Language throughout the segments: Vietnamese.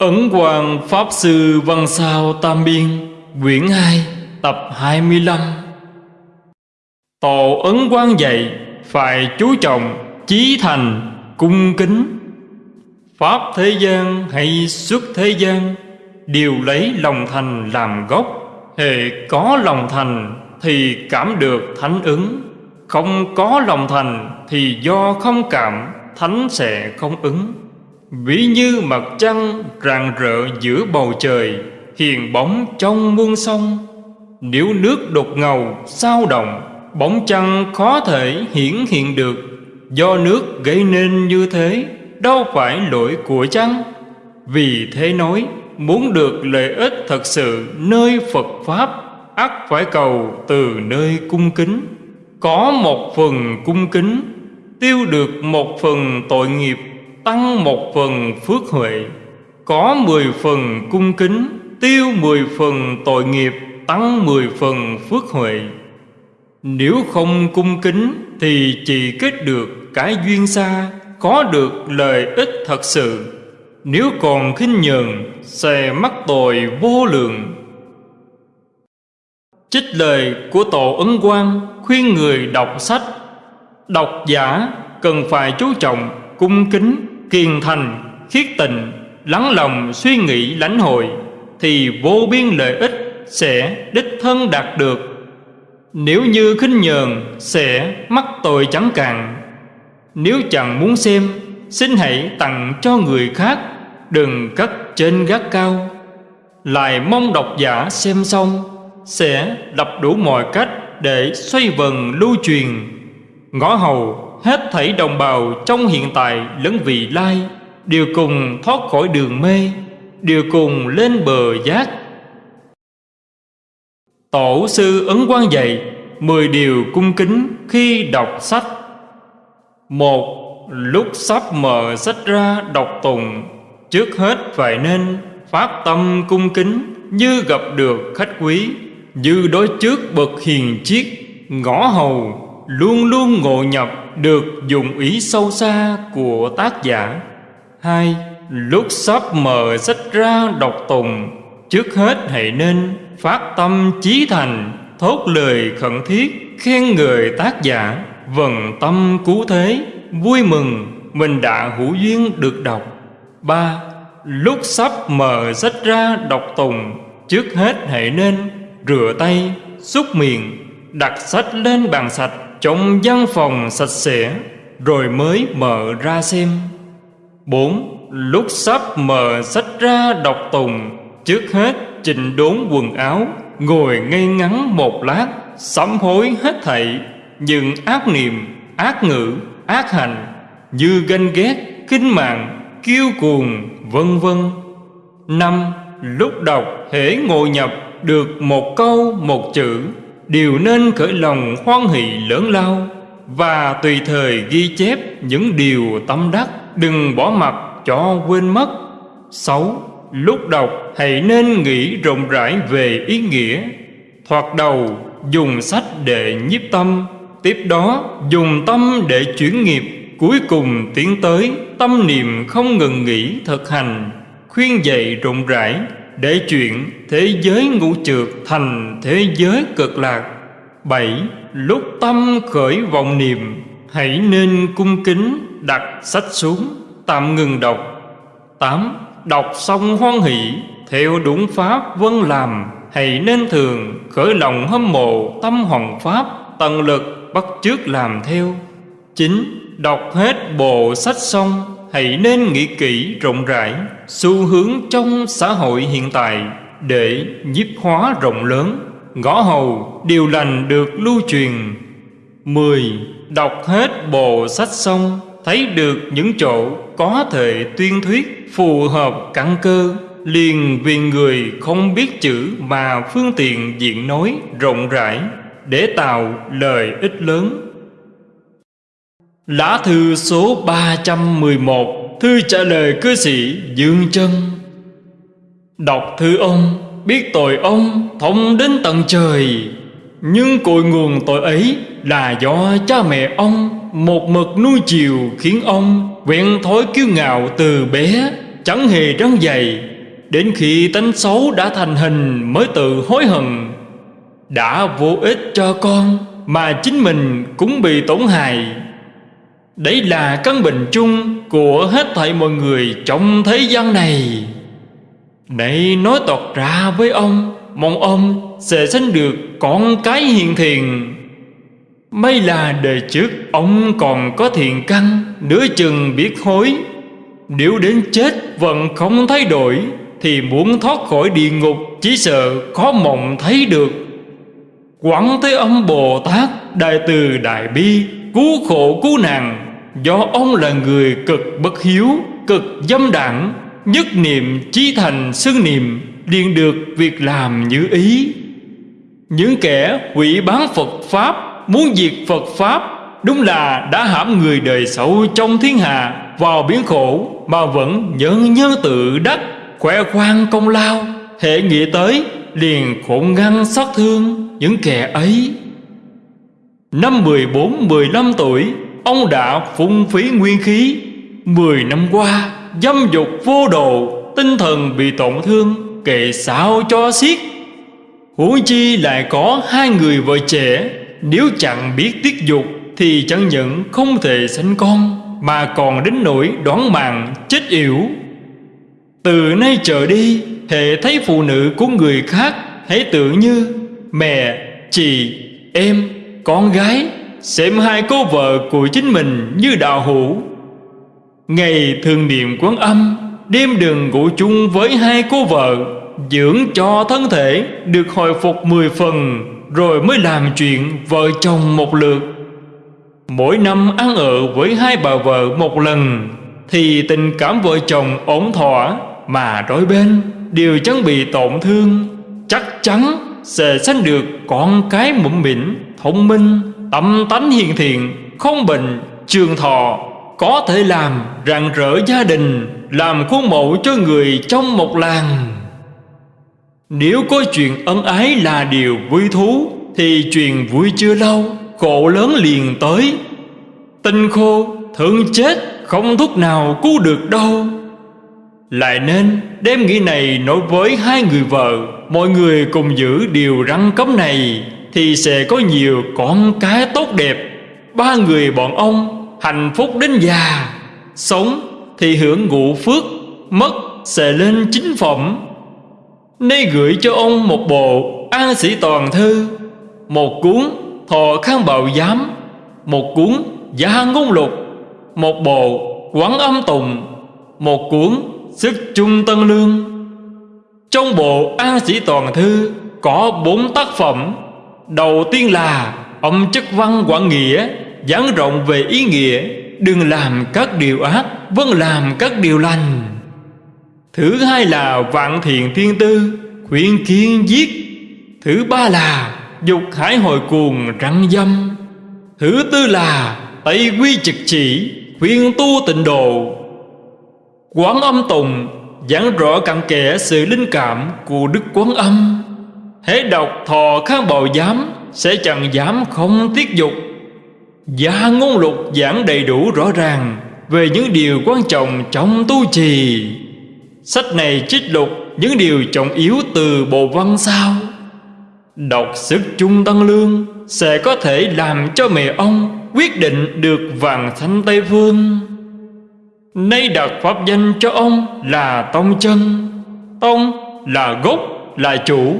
Ấn Hoàng Pháp Sư Văn Sao Tam Biên, Quyển 2 Tập 25 Tổ Ấn Quang dạy, Phải chú trọng, Chí thành, Cung kính. Pháp thế gian hay xuất thế gian, Đều lấy lòng thành làm gốc. Hệ có lòng thành Thì cảm được thánh ứng. Không có lòng thành Thì do không cảm, Thánh sẽ không ứng. Ví như mặt trăng rạng rỡ giữa bầu trời, Hiền bóng trong muôn sông. Nếu nước đột ngầu, sao động, Bóng trăng khó thể hiển hiện được. Do nước gây nên như thế, Đâu phải lỗi của trăng Vì thế nói, Muốn được lợi ích thật sự nơi Phật Pháp, ắt phải cầu từ nơi cung kính. Có một phần cung kính, Tiêu được một phần tội nghiệp tăng một phần phước huệ, có mười phần cung kính, tiêu mười phần tội nghiệp, tăng mười phần phước huệ. Nếu không cung kính thì chỉ kết được cái duyên xa, có được lợi ích thật sự. Nếu còn khinh nhờn, sẽ mắc tội vô lượng. Trích lời của tổ ấn quang khuyên người đọc sách. Đọc giả cần phải chú trọng cung kính kiên thành, khiết tình, lắng lòng suy nghĩ lãnh hội, thì vô biên lợi ích sẽ đích thân đạt được. Nếu như khinh nhờn sẽ mắc tội chẳng cạn. Nếu chẳng muốn xem, xin hãy tặng cho người khác, đừng cất trên gác cao. Lại mong độc giả xem xong, sẽ đập đủ mọi cách để xoay vần lưu truyền. Ngõ hầu hết thảy đồng bào trong hiện tại lẫn vị lai, đều cùng thoát khỏi đường mê, đều cùng lên bờ giác. Tổ sư ấn quang dạy mười điều cung kính khi đọc sách. Một, lúc sắp mở sách ra đọc tùng trước hết phải nên phát tâm cung kính như gặp được khách quý, như đối trước bậc hiền chiết ngõ hầu, luôn luôn ngộ nhập được dùng ý sâu xa của tác giả. Hai, lúc sắp mở sách ra đọc tùng, trước hết hãy nên phát tâm chí thành, thốt lời khẩn thiết, khen người tác giả. Vần tâm cứu thế, vui mừng, mình đã hữu duyên được đọc. Ba, lúc sắp mở sách ra đọc tùng, trước hết hãy nên rửa tay, xúc miệng, đặt sách lên bàn sạch trong văn phòng sạch sẽ, rồi mới mở ra xem. Bốn, lúc sắp mở sách ra đọc tùng, trước hết chỉnh đốn quần áo, ngồi ngay ngắn một lát, sám hối hết thảy. Những ác niệm, ác ngữ, ác hành, như ganh ghét, kinh mạng, kiêu cuồng, vân vân. Năm, lúc đọc hễ ngồi nhập được một câu, một chữ đều nên khởi lòng hoan hỷ lớn lao và tùy thời ghi chép những điều tâm đắc, đừng bỏ mặc cho quên mất. Sáu, lúc đọc hãy nên nghĩ rộng rãi về ý nghĩa. Thoạt đầu, dùng sách để nhiếp tâm, tiếp đó dùng tâm để chuyển nghiệp. Cuối cùng tiến tới tâm niệm không ngừng nghỉ thực hành, khuyên dạy rộng rãi để chuyện thế giới ngũ trượt thành thế giới cực lạc. Bảy, lúc tâm khởi vọng niệm, hãy nên cung kính đặt sách xuống, tạm ngừng đọc. Tám, đọc xong hoan hỷ, theo đúng pháp vân làm, hãy nên thường khởi lòng hâm mộ tâm hoàng pháp, tận lực bắt chước làm theo. Chín, đọc hết bộ sách xong hãy nên nghĩ kỹ rộng rãi xu hướng trong xã hội hiện tại để nhiếp hóa rộng lớn. Ngõ hầu điều lành được lưu truyền. Mười, Đọc hết bộ sách xong, Thấy được những chỗ có thể tuyên thuyết Phù hợp căn cơ, Liền vì người không biết chữ Mà phương tiện diện nói rộng rãi Để tạo lời ích lớn. Lá thư số 311 Thư trả lời cư sĩ Dương chân Đọc thư ông, Biết tội ông, thông đến tận trời. Nhưng cội nguồn tội ấy Là do cha mẹ ông, Một mực nuôi chiều khiến ông Quen thói kiêu ngạo từ bé, chẳng hề răng dày Đến khi tánh xấu đã thành hình mới tự hối hận. Đã vô ích cho con, Mà chính mình cũng bị tổn hại. Đấy là căn bệnh chung của hết thảy mọi người trong thế gian này. Này, nói toạt ra với ông, Mong ông sẽ sanh được con cái hiền thiện. May là đời trước ông còn có thiện căn Nửa chừng biết hối. Nếu đến chết vẫn không thay đổi, Thì muốn thoát khỏi địa ngục Chỉ sợ khó mộng thấy được. Quảng Thế Âm Bồ Tát, Đại từ Đại Bi Cứu khổ cứu nạn, Do ông là người cực bất hiếu, Cực dâm đảng, Nhất niệm chí thành xưng niệm, liền được việc làm như ý. Những kẻ hủy bán Phật Pháp, Muốn diệt Phật Pháp, Đúng là đã hãm người đời xấu trong thiên hạ, Vào biến khổ Mà vẫn nhân nhân tự đắc Khỏe khoang công lao. Hệ nghĩ tới, liền khổ ngăn xót thương Những kẻ ấy. Năm 14-15 tuổi Ông đã phung phí nguyên khí. Mười năm qua Dâm dục vô độ Tinh thần bị tổn thương Kệ sao cho xiết. Huống chi lại có hai người vợ trẻ Nếu chẳng biết tiết dục Thì chẳng những không thể sinh con Mà còn đến nỗi đoán mạng chết yểu. Từ nay trở đi Hệ thấy phụ nữ của người khác Hãy tưởng như Mẹ, chị, em, con gái Xem hai cô vợ của chính mình như đạo hữu. Ngày thường niệm quán âm, Đêm đừng ngủ chung với hai cô vợ, Dưỡng cho thân thể được hồi phục mười phần, Rồi mới làm chuyện vợ chồng một lượt. Mỗi năm ăn ở với hai bà vợ một lần, Thì tình cảm vợ chồng ổn thỏa Mà đôi bên đều chẳng bị tổn thương, Chắc chắn sẽ sanh được con cái mũm mỉm thông minh, tâm tánh hiền thiện, không bệnh, trường thọ, có thể làm rạng rỡ gia đình, làm khuôn mẫu cho người trong một làng. Nếu có chuyện ân ái là điều vui thú, thì chuyện vui chưa lâu, khổ lớn liền tới. Tinh khô, thương chết, không thuốc nào cứu được đâu. Lại nên đem nghĩ này nói với hai người vợ, Mọi người cùng giữ điều răng cấm này. Thì sẽ có nhiều con cái tốt đẹp. Ba người bọn ông hạnh phúc đến già, Sống thì hưởng ngụ phước, Mất sẽ lên chính phẩm. Nay gửi cho ông một bộ An sĩ toàn thư, Một cuốn thọ khang bảo giám, Một cuốn gia ngôn lục, Một bộ quán âm tùng Một cuốn sức trung tân lương. Trong bộ An Sĩ Toàn Thư Có bốn tác phẩm. Đầu tiên là Ông chất văn quảng nghĩa, Giảng rộng về ý nghĩa. Đừng làm các điều ác, vẫn làm các điều lành. Thứ hai là Vạn Thiện Thiên Tư, Khuyên kiên giết. Thứ ba là Dục hải hồi cuồng răng dâm. Thứ tư là Tây quy trực chỉ, Khuyên tu tịnh độ. Quán âm tùng, giảng rõ cặn kẽ sự linh cảm của Đức Quán Âm. Hễ đọc thọ kháng bào giám, sẽ chẳng dám không tiết dục. Gia ngôn lục giảng đầy đủ rõ ràng về những điều quan trọng trong tu trì. Sách này trích lục những điều trọng yếu từ bộ văn sao Đọc sức chung tăng lương sẽ có thể làm cho mẹ ông quyết định được vàng thanh Tây Phương. Nay đặt pháp danh cho ông là Tông Chân, Tông là gốc, là chủ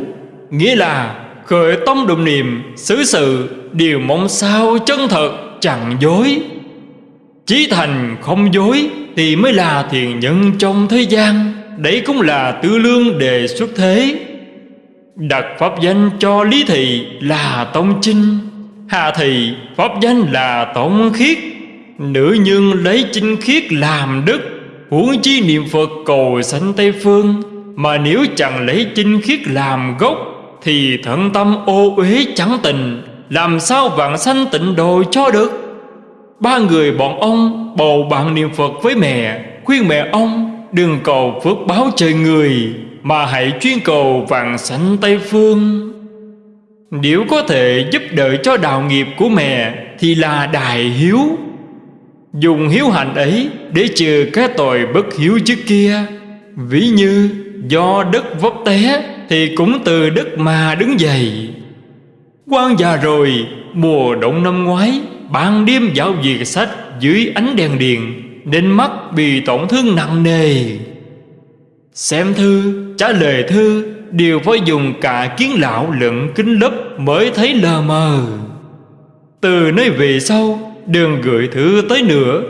Nghĩa là khởi tâm đồng niệm xứ sự đều mong sao chân thật, chẳng dối. Chí thành không dối Thì mới là thiền nhân trong thế gian, Đấy cũng là tư lương đề xuất thế. Đặt pháp danh cho Lý Thị là Tông Chinh Hà Thị pháp danh là Tông Khiết. Nữ nhân lấy chinh khiết làm đức, Huống chi niệm Phật cầu sanh Tây Phương, Mà nếu chẳng lấy chinh khiết làm gốc thì thận tâm ô uế chẳng tình, Làm sao vạn sanh tịnh độ cho được? Ba người bọn ông bầu bạn niệm Phật với mẹ, Khuyên mẹ ông, đừng cầu phước báo trời người, Mà hãy chuyên cầu vạn sanh Tây Phương. Nếu có thể giúp đỡ cho đạo nghiệp của mẹ Thì là đại hiếu. Dùng hiếu hạnh ấy Để trừ cái tội bất hiếu trước kia, Ví như do đất vấp té thì cũng từ đất mà đứng dậy. Quan già rồi, Mùa động năm ngoái, Ban đêm dạo việc sách Dưới ánh đèn điện, Nên mắt bị tổn thương nặng nề. Xem thư, Trả lời thư Đều phải dùng cả kiến lão lẫn kính lấp Mới thấy lờ mờ. Từ nơi về sau Đừng gửi thư tới nữa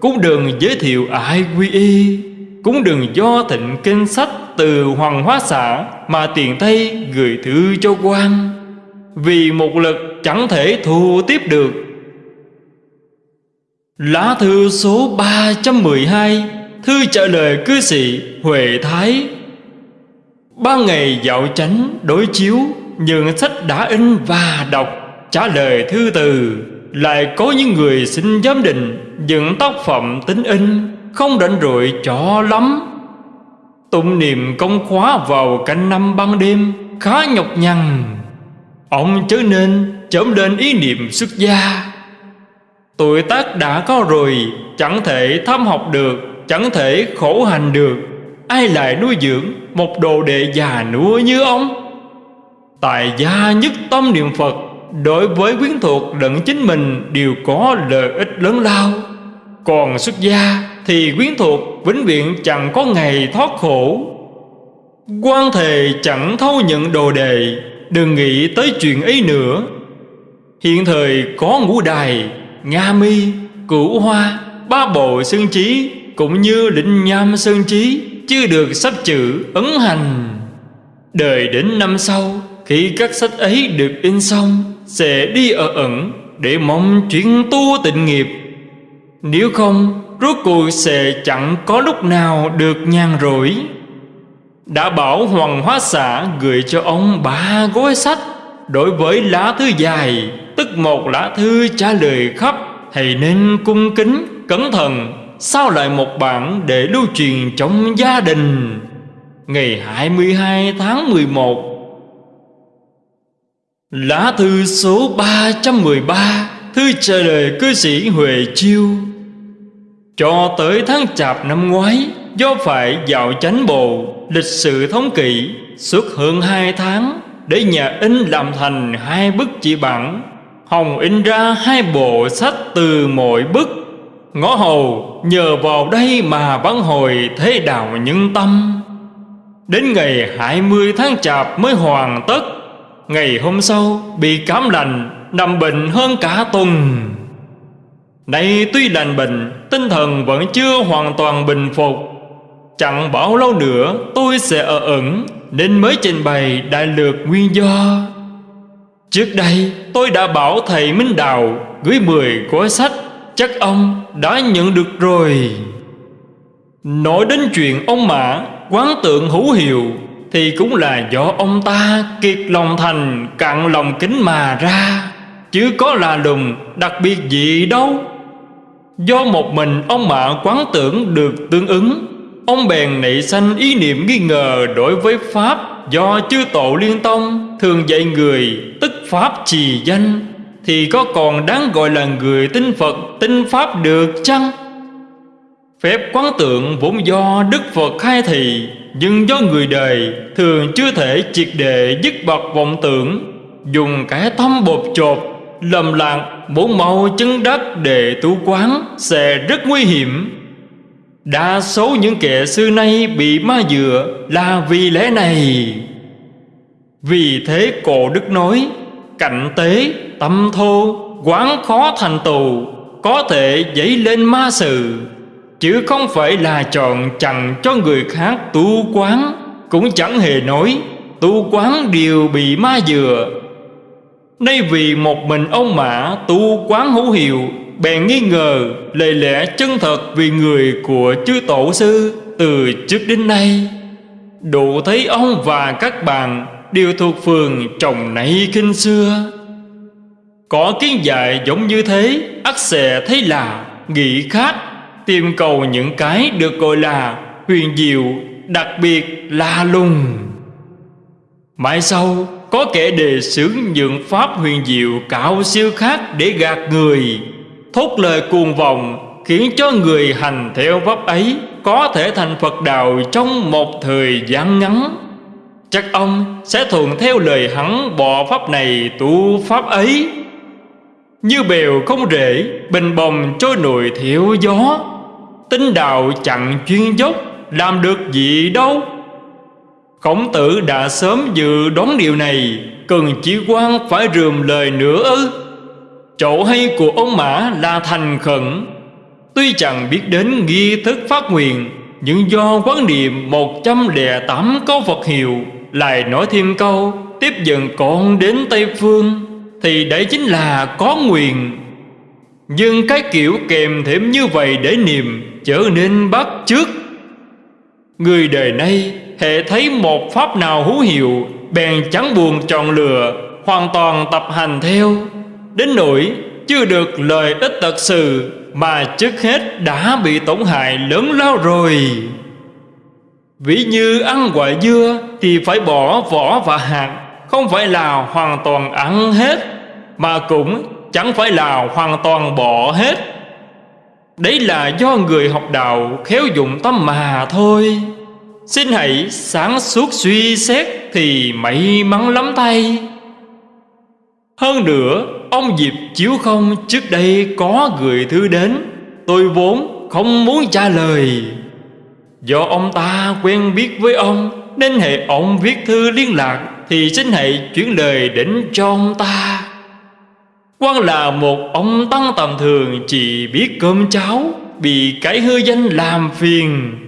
Cũng đừng giới thiệu ai quy y, Cũng đừng do thịnh kinh sách từ Hoàng Hóa xã Mà tiền thay gửi thư cho quan. Vì một lực chẳng thể thu tiếp được. Lá thư số 312 Thư trả lời cư sĩ Huệ Thái. Ba ngày dạo chánh đối chiếu Những sách đã in và đọc, Trả lời thư từ. Lại có những người xin giám định Những tác phẩm tính in, Không rảnh rỗi cho lắm. Tụng niệm công khóa vào cả năm ban đêm, Khá nhọc nhằn. Ông chớ nên chớm lên ý niệm xuất gia. Tuổi tác đã có rồi, Chẳng thể thăm học được, Chẳng thể khổ hành được. Ai lại nuôi dưỡng Một đồ đệ già nua như ông? Tài gia nhất tâm niệm Phật, Đối với quyến thuộc lẫn chính mình Đều có lợi ích lớn lao. Còn xuất gia thì quyến thuộc vĩnh viễn chẳng có ngày thoát khổ. Quan thề chẳng thâu nhận đồ đề Đừng nghĩ tới chuyện ấy nữa. Hiện thời có ngũ đài Nga mi, cửu hoa Ba bộ sơn trí Cũng như định nham sơn trí Chưa được sắp chữ ấn hành. Đời đến năm sau Khi các sách ấy được in xong Sẽ đi ở ẩn Để mong chuyển tu tịnh nghiệp. Nếu không Rốt cuộc sẽ chẳng có lúc nào được nhàn rỗi. Đã bảo Hoàng Hóa xã gửi cho ông ba gói sách Đối với lá thư dài Tức một lá thư trả lời khắp Thầy nên cung kính, cẩn thận Sao lại một bản để lưu truyền trong gia đình? Ngày 22 tháng 11 Lá thư số 313 Thư trả lời cư sĩ Huệ Chiêu. Cho tới tháng chạp năm ngoái, Do phải dạo chánh bộ Lịch sự thống kỵ, Suốt hơn hai tháng, Để nhà in làm thành hai bức chỉ bản. Hồng in ra hai bộ sách từ mỗi bức. Ngõ hầu, nhờ vào đây mà vãn hồi thế đạo nhân tâm. Đến ngày 20 tháng chạp mới hoàn tất. Ngày hôm sau, bị cảm lành Nằm bệnh hơn cả tuần. Nay tuy lành bệnh, Tinh thần vẫn chưa hoàn toàn bình phục. Chẳng bảo lâu nữa, tôi sẽ ở ẩn, Nên mới trình bày đại lược nguyên do. Trước đây, tôi đã bảo thầy Minh đạo Gửi 10 gói sách, Chắc ông đã nhận được rồi. Nói đến chuyện ông Mã, Quán tượng hữu hiệu, Thì cũng là do ông ta Kiệt lòng thành, cạn lòng kính mà ra. Chứ có là lùng đặc biệt gì đâu. Do một mình ông mạ quán tưởng được tương ứng. Ông bèn nảy sanh ý niệm nghi ngờ đối với Pháp Do chư tổ liên tông thường dạy người Tức Pháp trì danh. Thì có còn đáng gọi là người tin Phật tin Pháp được chăng? Phép quán tượng vốn do Đức Phật khai thị, Nhưng do người đời thường chưa thể triệt đệ dứt bật vọng tưởng. Dùng cái tâm bột chột Lầm lạc bốn màu chân đất để tu quán Sẽ rất nguy hiểm. Đa số những kẻ xưa nay bị ma dựa là vì lẽ này. Vì thế cổ đức nói Cạnh tế, tâm thô, quán khó thành tù Có thể dấy lên ma sự Chứ không phải là chọn chẳng cho người khác tu quán Cũng chẳng hề nói Tu quán đều bị ma dừa. Nay vì một mình ông Mã, tu quán hữu hiệu, Bèn nghi ngờ lời lẽ chân thật vì người của chư tổ sư Từ trước đến nay. Đủ thấy ông và các bạn Đều thuộc phường trồng nảy kinh xưa. Có kiến dạy giống như thế, ắt sẽ thấy là nghĩ khác, Tìm cầu những cái được gọi là huyền diệu, Đặc biệt là lùng. Mãi sau có kẻ đề xướng những pháp huyền diệu cạo siêu khác để gạt người. Thốt lời cuồng vọng Khiến cho người hành theo pháp ấy Có thể thành Phật đạo trong một thời gian ngắn. Chắc ông sẽ thuận theo lời hắn bỏ pháp này tu pháp ấy. Như bèo không rễ, Bình bồng trôi nổi theo gió. Tinh đạo chẳng chuyên dốc, Làm được gì đâu. Khổng tử đã sớm dự đoán điều này, Cần chỉ quan phải rườm lời nữa ư? Chỗ hay của ông Mã là thành khẩn. Tuy chẳng biết đến nghi thức phát nguyện, Nhưng do quán niệm 108 câu Phật hiệu, Lại nói thêm câu, Tiếp dần con đến Tây Phương, Thì đấy chính là có nguyện. Nhưng cái kiểu kèm thêm như vậy để niệm Trở nên bắt trước Người đời nay hệ thấy một pháp nào hữu hiệu, Bèn chẳng buồn chọn lựa, Hoàn toàn tập hành theo. Đến nỗi chưa được lợi ích thật sự, Mà trước hết đã bị tổn hại lớn lao rồi. Ví như ăn quả dưa Thì phải bỏ vỏ và hạt, Không phải là hoàn toàn ăn hết, Mà cũng chẳng phải là hoàn toàn bỏ hết. Đấy là do người học đạo khéo dụng tâm mà thôi. Xin hãy sáng suốt suy xét Thì may mắn lắm thay. Hơn nữa, Ông Diệp Chiếu Không trước đây có gửi thư đến, Tôi vốn không muốn trả lời. Do ông ta quen biết với ông, Nên hệ ông viết thư liên lạc Thì xin hãy chuyển lời đến cho ông ta. Quan là một ông tăng tầm thường, Chỉ biết cơm cháo, Bị cái hư danh làm phiền.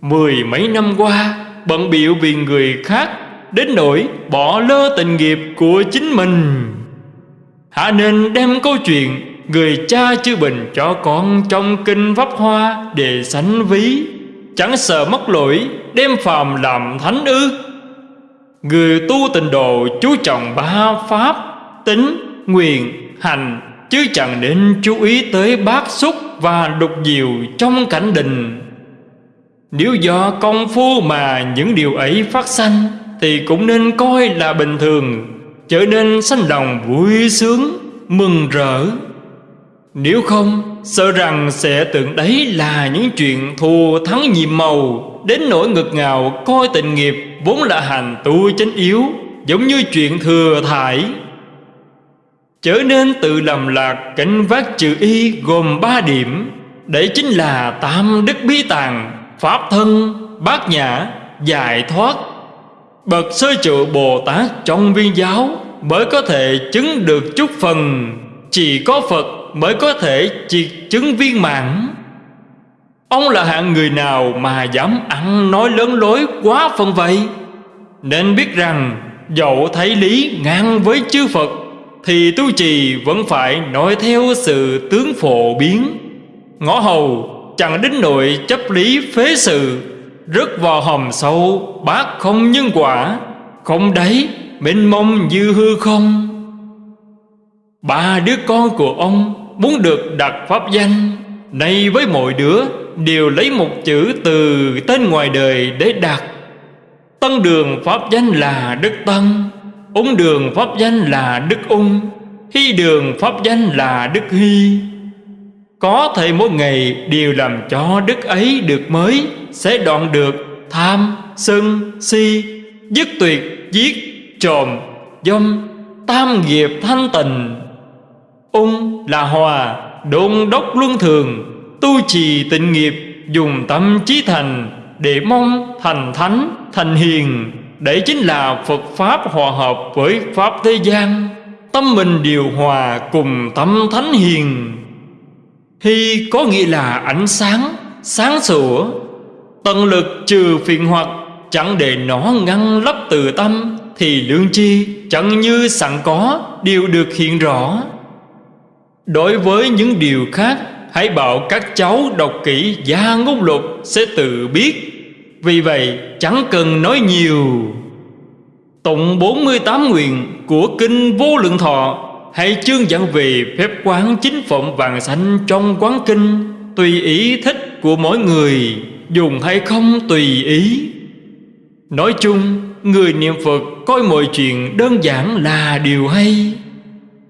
Mười mấy năm qua Bận biệu vì người khác Đến nỗi bỏ lơ tình nghiệp của chính mình. Hạ nên đem câu chuyện Người cha chư bình cho con trong kinh pháp hoa Để sánh ví Chẳng sợ mất lỗi Đem phàm làm thánh ư. Người tu tình độ chú trọng ba pháp Tính, nguyện, hành Chứ chẳng nên chú ý tới bát xúc Và đục diệu trong cảnh đình nếu do công phu mà những điều ấy phát sanh, Thì cũng nên coi là bình thường, Trở nên sanh lòng vui sướng, Mừng rỡ. Nếu không, Sợ rằng sẽ tưởng đấy là những chuyện thù thắng nhiệm màu, Đến nỗi ngực ngào coi tình nghiệp Vốn là hành tu chánh yếu, Giống như chuyện thừa thải. Trở nên tự lầm lạc cảnh vác trừ y gồm ba điểm, Đấy chính là tam đức bí tàng. Pháp thân, bát nhã, giải thoát. Bậc sơ trụ Bồ Tát trong viên giáo Mới có thể chứng được chút phần. Chỉ có Phật mới có thể triệt chứng viên mãn. Ông là hạng người nào mà dám ăn nói lớn lối quá phân vậy? Nên biết rằng dẫu thấy lý ngang với chư Phật Thì tu trì vẫn phải nói theo sự tướng phổ biến. Ngõ hầu chẳng đến nội chấp lý phế sự Rớt vào hòm sâu, bác không nhân quả, Không đấy mênh mông như hư không. Ba đứa con của ông muốn được đặt pháp danh, Nay với mọi đứa đều lấy một chữ từ tên ngoài đời để đặt. Tân đường pháp danh là Đức Tân Ung đường pháp danh là Đức Ung, Hy đường pháp danh là Đức Hy. Có thể mỗi ngày đều làm cho đức ấy được mới Sẽ đoạn được tham, sân, si Dứt tuyệt, giết, trộm, dâm Tam nghiệp thanh tịnh. Ung là hòa Đôn đốc luân thường Tu trì tịnh nghiệp Dùng tâm trí thành Để mong thành thánh thành hiền. Đấy chính là Phật Pháp hòa hợp với Pháp thế gian. Tâm mình điều hòa cùng tâm thánh hiền. Hy có nghĩa là ánh sáng Sáng sủa, Tận lực trừ phiền hoặc, Chẳng để nó ngăn lấp từ tâm, Thì lương chi chẳng như sẵn có, Đều được hiện rõ. Đối với những điều khác, Hãy bảo các cháu đọc kỹ Gia ngôn luật sẽ tự biết. Vì vậy, chẳng cần nói nhiều. Tụng 48 nguyện của Kinh Vô Lượng Thọ. Hãy chương dẫn về phép quán chính phẩm vàng xanh trong quán kinh. Tùy ý thích của mỗi người, Dùng hay không tùy ý. Nói chung, Người niệm Phật coi mọi chuyện đơn giản là điều hay.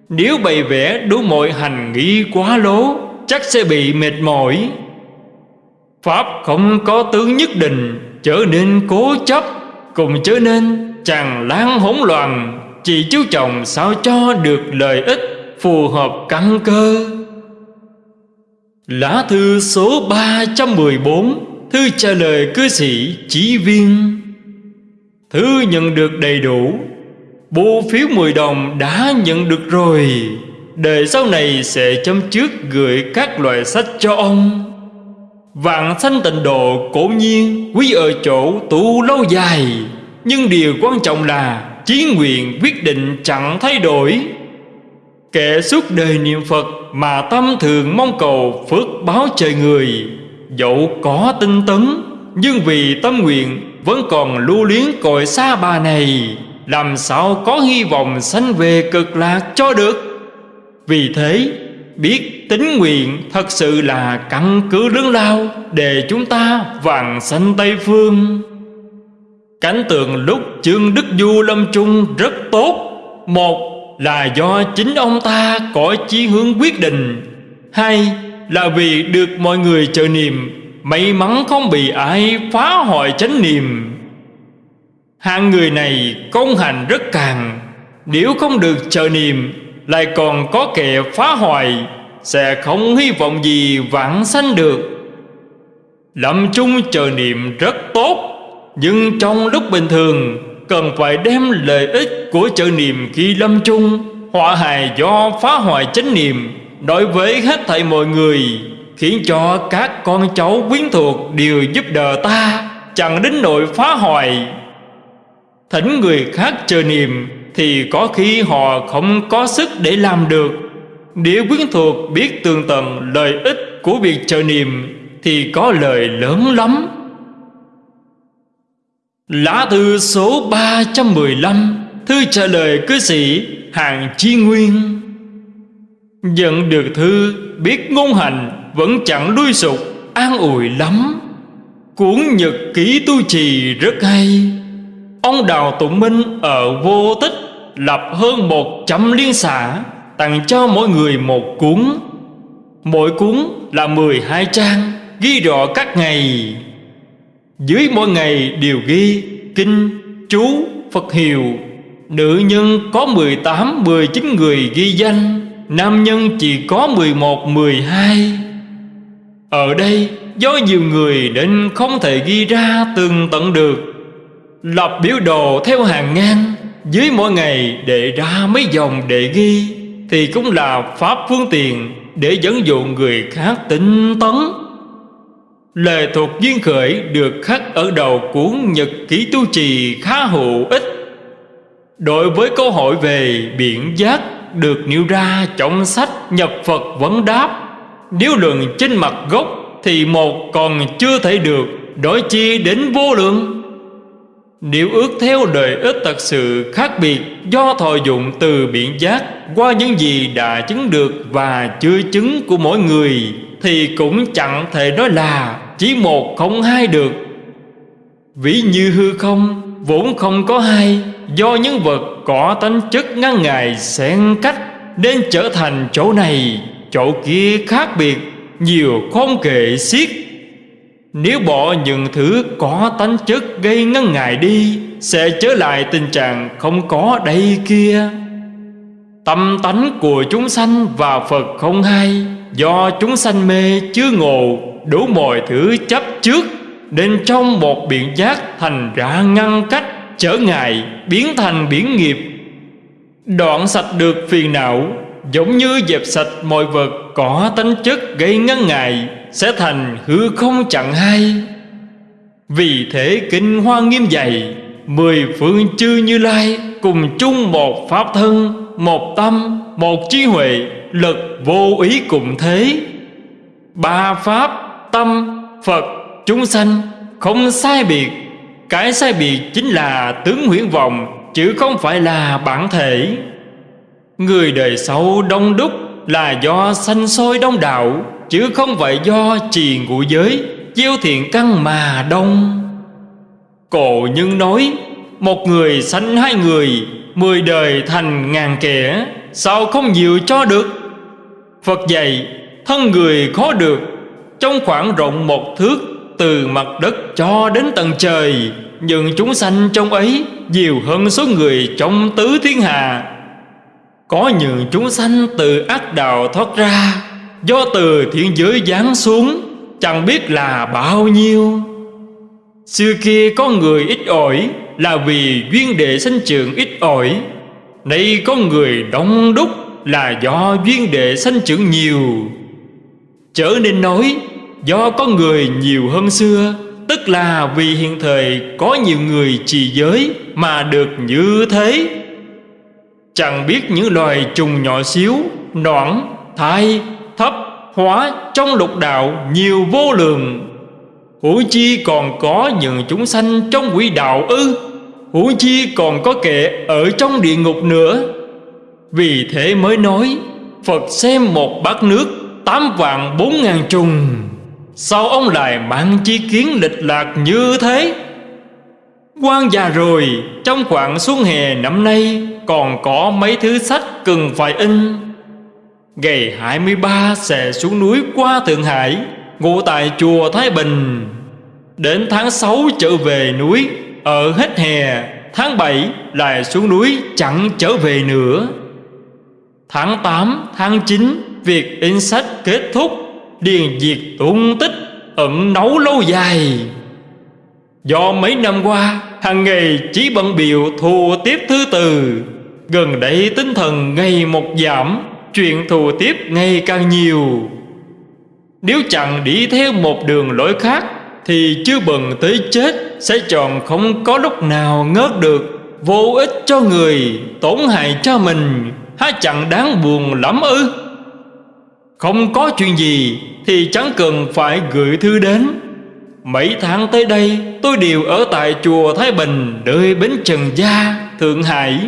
Nếu bày vẽ đủ mọi hành nghi quá lố, Chắc sẽ bị mệt mỏi. Pháp không có tướng nhất định, Trở nên cố chấp Cùng trở nên chàng lan hỗn loạn. Chỉ chú trọng sao cho được lợi ích, Phù hợp căn cơ? Lá thư số 314 Thư trả lời cư sĩ chỉ viên. Thư nhận được đầy đủ. Bộ phiếu 10 đồng đã nhận được rồi. Đời sau này sẽ chấm trước gửi các loại sách cho ông. Vạn sanh tịnh độ cổ nhiên Quý ở chỗ tu lâu dài. Nhưng điều quan trọng là Chí nguyện quyết định chẳng thay đổi Kẻ suốt đời niệm Phật Mà tâm thường mong cầu phước báo trời người, Dẫu có tinh tấn, Nhưng vì tâm nguyện Vẫn còn lưu luyến cội xa bà này, Làm sao có hy vọng sanh về cực lạc cho được Vì thế, biết tính nguyện thật sự là căn cứ lớn lao để chúng ta vàng sanh Tây Phương. Cảnh tượng lúc Trương Đức Du lâm trung rất tốt. Một là do chính ông ta có chí hướng quyết định. Hai là vì được mọi người chờ niệm, may mắn không bị ai phá hoại chánh niệm. Hạng người này công hành rất càng, nếu không được chờ niệm lại còn có kẻ phá hoại sẽ không hy vọng gì vãng sanh được lâm chung chờ niệm rất tốt nhưng trong lúc bình thường, cần phải đem lợi ích của chợ niệm khi lâm chung, họa hài do phá hoại chánh niệm. Đối với hết thảy mọi người, khiến cho các con cháu quyến thuộc đều giúp đỡ ta, chẳng đến nỗi phá hoại. Thỉnh người khác chờ niệm thì có khi họ không có sức để làm được. Nếu quyến thuộc biết tường tận lợi ích của việc chờ niệm Thì có lợi lớn lắm. Lá thư số 315 Thư trả lời cư sĩ Hàng Chi Nguyên. Nhận được thư, Biết ngôn hành Vẫn chẳng đuôi sụp, An ủi lắm. Cuốn nhật ký tu trì rất hay. Ông Đào Tụng Minh ở vô tích lập hơn một trăm liên xã tặng cho mỗi người một cuốn. Mỗi cuốn là mười hai trang, ghi rõ các ngày dưới mỗi ngày đều ghi kinh, chú, phật hiệu. Nữ nhân có mười tám, mười chín người ghi danh, nam nhân chỉ có mười một, mười hai. Ở đây, do nhiều người nên không thể ghi ra từng tận được. Lập biểu đồ theo hàng ngang, dưới mỗi ngày để ra mấy dòng để ghi, Thì cũng là pháp phương tiện Để dẫn dụ người khác tinh tấn. Lệ thuộc duyên khởi được khắc ở đầu cuốn Nhật ký tu trì khá hữu ích. Đối với câu hỏi về biển giác Được nêu ra trong sách nhập Phật vấn đáp, Nếu luận trên mặt gốc Thì một còn chưa thể được, Đối chi đến vô lượng. Nếu ước theo đời ích thật sự khác biệt Do thọ dụng từ biển giác Qua những gì đã chứng được và chưa chứng của mỗi người, Thì cũng chẳng thể nói là chỉ một không hai được. Vĩ như hư không, vốn không có hai. Do những vật có tánh chất ngăn ngài xen cách Nên trở thành chỗ này, chỗ kia khác biệt, Nhiều không kể xiết. Nếu bỏ những thứ có tánh chất gây ngăn ngại đi, Sẽ trở lại tình trạng không có đây kia. Tâm tánh của chúng sanh và Phật không hay Do chúng sanh mê chưa ngộ Đủ mọi thứ chấp trước, Nên trong một biện giác thành ra ngăn cách, Trở ngại, biến thành biển nghiệp. Đoạn sạch được phiền não, Giống như dẹp sạch mọi vật có tính chất gây ngăn ngại, sẽ thành hư không chẳng hay. Vì thế kinh hoa nghiêm dày mười phương chư như lai cùng chung một pháp thân, một tâm, một trí huệ, lực vô ý cùng thế. Ba pháp tâm phật chúng sanh không sai biệt. Cái sai biệt chính là tướng huyễn vọng, chứ không phải là bản thể. Người đời sau đông đúc là do sanh sôi đông đạo, Chứ không phải do trì ngũ giới, chiêu thiện căn mà đông. Cổ nhân nói, Một người sanh hai người, Mười đời thành ngàn kẻ, Sao không nhiều cho được? Phật dạy, Thân người khó được trong khoảng rộng một thước, Từ mặt đất cho đến tầng trời, Nhưng chúng sanh trong ấy Nhiều hơn số người trong tứ thiên hà Có những chúng sanh từ ác đạo thoát ra, Do từ thiên giới giáng xuống, Chẳng biết là bao nhiêu. Xưa kia có người ít ỏi Là vì duyên đệ sanh trưởng ít ỏi. Nay có người đông đúc Là do duyên đệ sanh trưởng nhiều. Trở nên nói Do có người nhiều hơn xưa Tức là vì hiện thời Có nhiều người trì giới Mà được như thế. Chẳng biết những loài trùng nhỏ xíu Noãn, thai, thấp, hóa Trong lục đạo nhiều vô lượng. Hữu chi còn có những chúng sanh trong quỷ đạo ư hữu chi còn có kệ ở trong địa ngục nữa. Vì thế mới nói Phật xem một bát nước Tám vạn bốn ngàn trùng. Sao ông lại mang chi kiến lịch lạc như thế? Quan già rồi Trong khoảng xuân hè năm nay Còn có mấy thứ sách cần phải in. Ngày 23 sẽ xuống núi qua Thượng Hải Ngụ tại chùa Thái Bình. Đến tháng 6 trở về núi Ở hết hè Tháng 7 lại xuống núi chẳng trở về nữa. Tháng 8, tháng 9 Việc in sách kết thúc, Điền diệt tung tích, Ẩn nấu lâu dài. Do mấy năm qua, hàng ngày chỉ bận biểu thù tiếp thư từ Gần đây tinh thần ngày một giảm, Chuyện thù tiếp ngày càng nhiều. Nếu chẳng đi theo một đường lối khác, Thì chưa bận tới chết Sẽ chọn không có lúc nào ngớt được, Vô ích cho người, Tổn hại cho mình. Há chẳng đáng buồn lắm ư? Không có chuyện gì Thì chẳng cần phải gửi thư đến. Mấy tháng tới đây Tôi đều ở tại chùa Thái Bình Nơi Bến Trần Gia, Thượng Hải.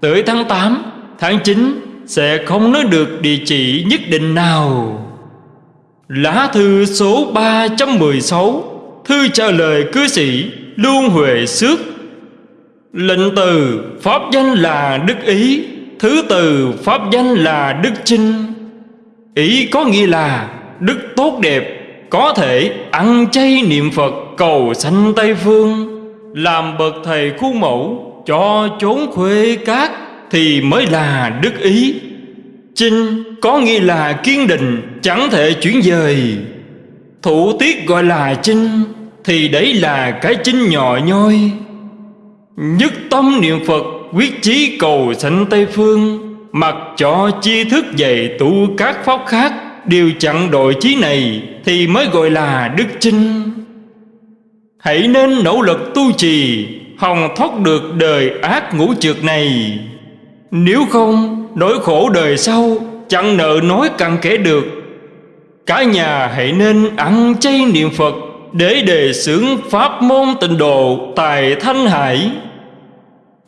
Tới tháng 8, tháng 9 Sẽ không nói được địa chỉ nhất định nào. Lá thư số 316 Thư trả lời cư sĩ Luân Huệ Xước. Lệnh từ Pháp danh là Đức Ý Thứ từ Pháp danh là Đức Chinh. Ý có nghĩa là Đức tốt đẹp Có thể ăn chay niệm Phật cầu sanh Tây Phương, Làm bậc thầy khuôn mẫu Cho chốn khuê cát Thì mới là Đức Ý. Chinh có nghĩa là kiên định, Chẳng thể chuyển dời. Thủ tiết gọi là chinh Thì đấy là cái chinh nhỏ nhoi. Nhất tâm niệm Phật, Quyết chí cầu sanh Tây Phương Mặc cho chi thức dạy tu các pháp khác Đều chặn đội chí này Thì mới gọi là đức chinh. Hãy nên nỗ lực tu trì hồng thoát được đời ác ngũ trượt này. Nếu không, Nỗi khổ đời sau Chẳng nợ nói cặn kể được. Cả nhà hãy nên ăn chay niệm Phật Để đề xướng pháp môn tịnh độ Tại Thanh Hải.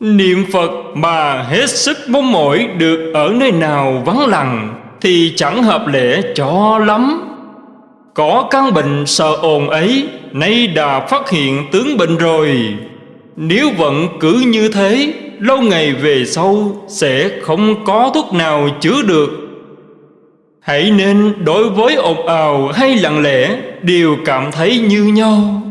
Niệm Phật mà hết sức mong mỏi được ở nơi nào vắng lặng Thì chẳng hợp lệ cho lắm. Có căn bệnh sợ ồn ấy, Nay đã phát hiện tướng bệnh rồi. Nếu vẫn cứ như thế, Lâu ngày về sau Sẽ không có thuốc nào chữa được. Hãy nên đối với ồn ào hay lặng lẽ, Đều cảm thấy như nhau.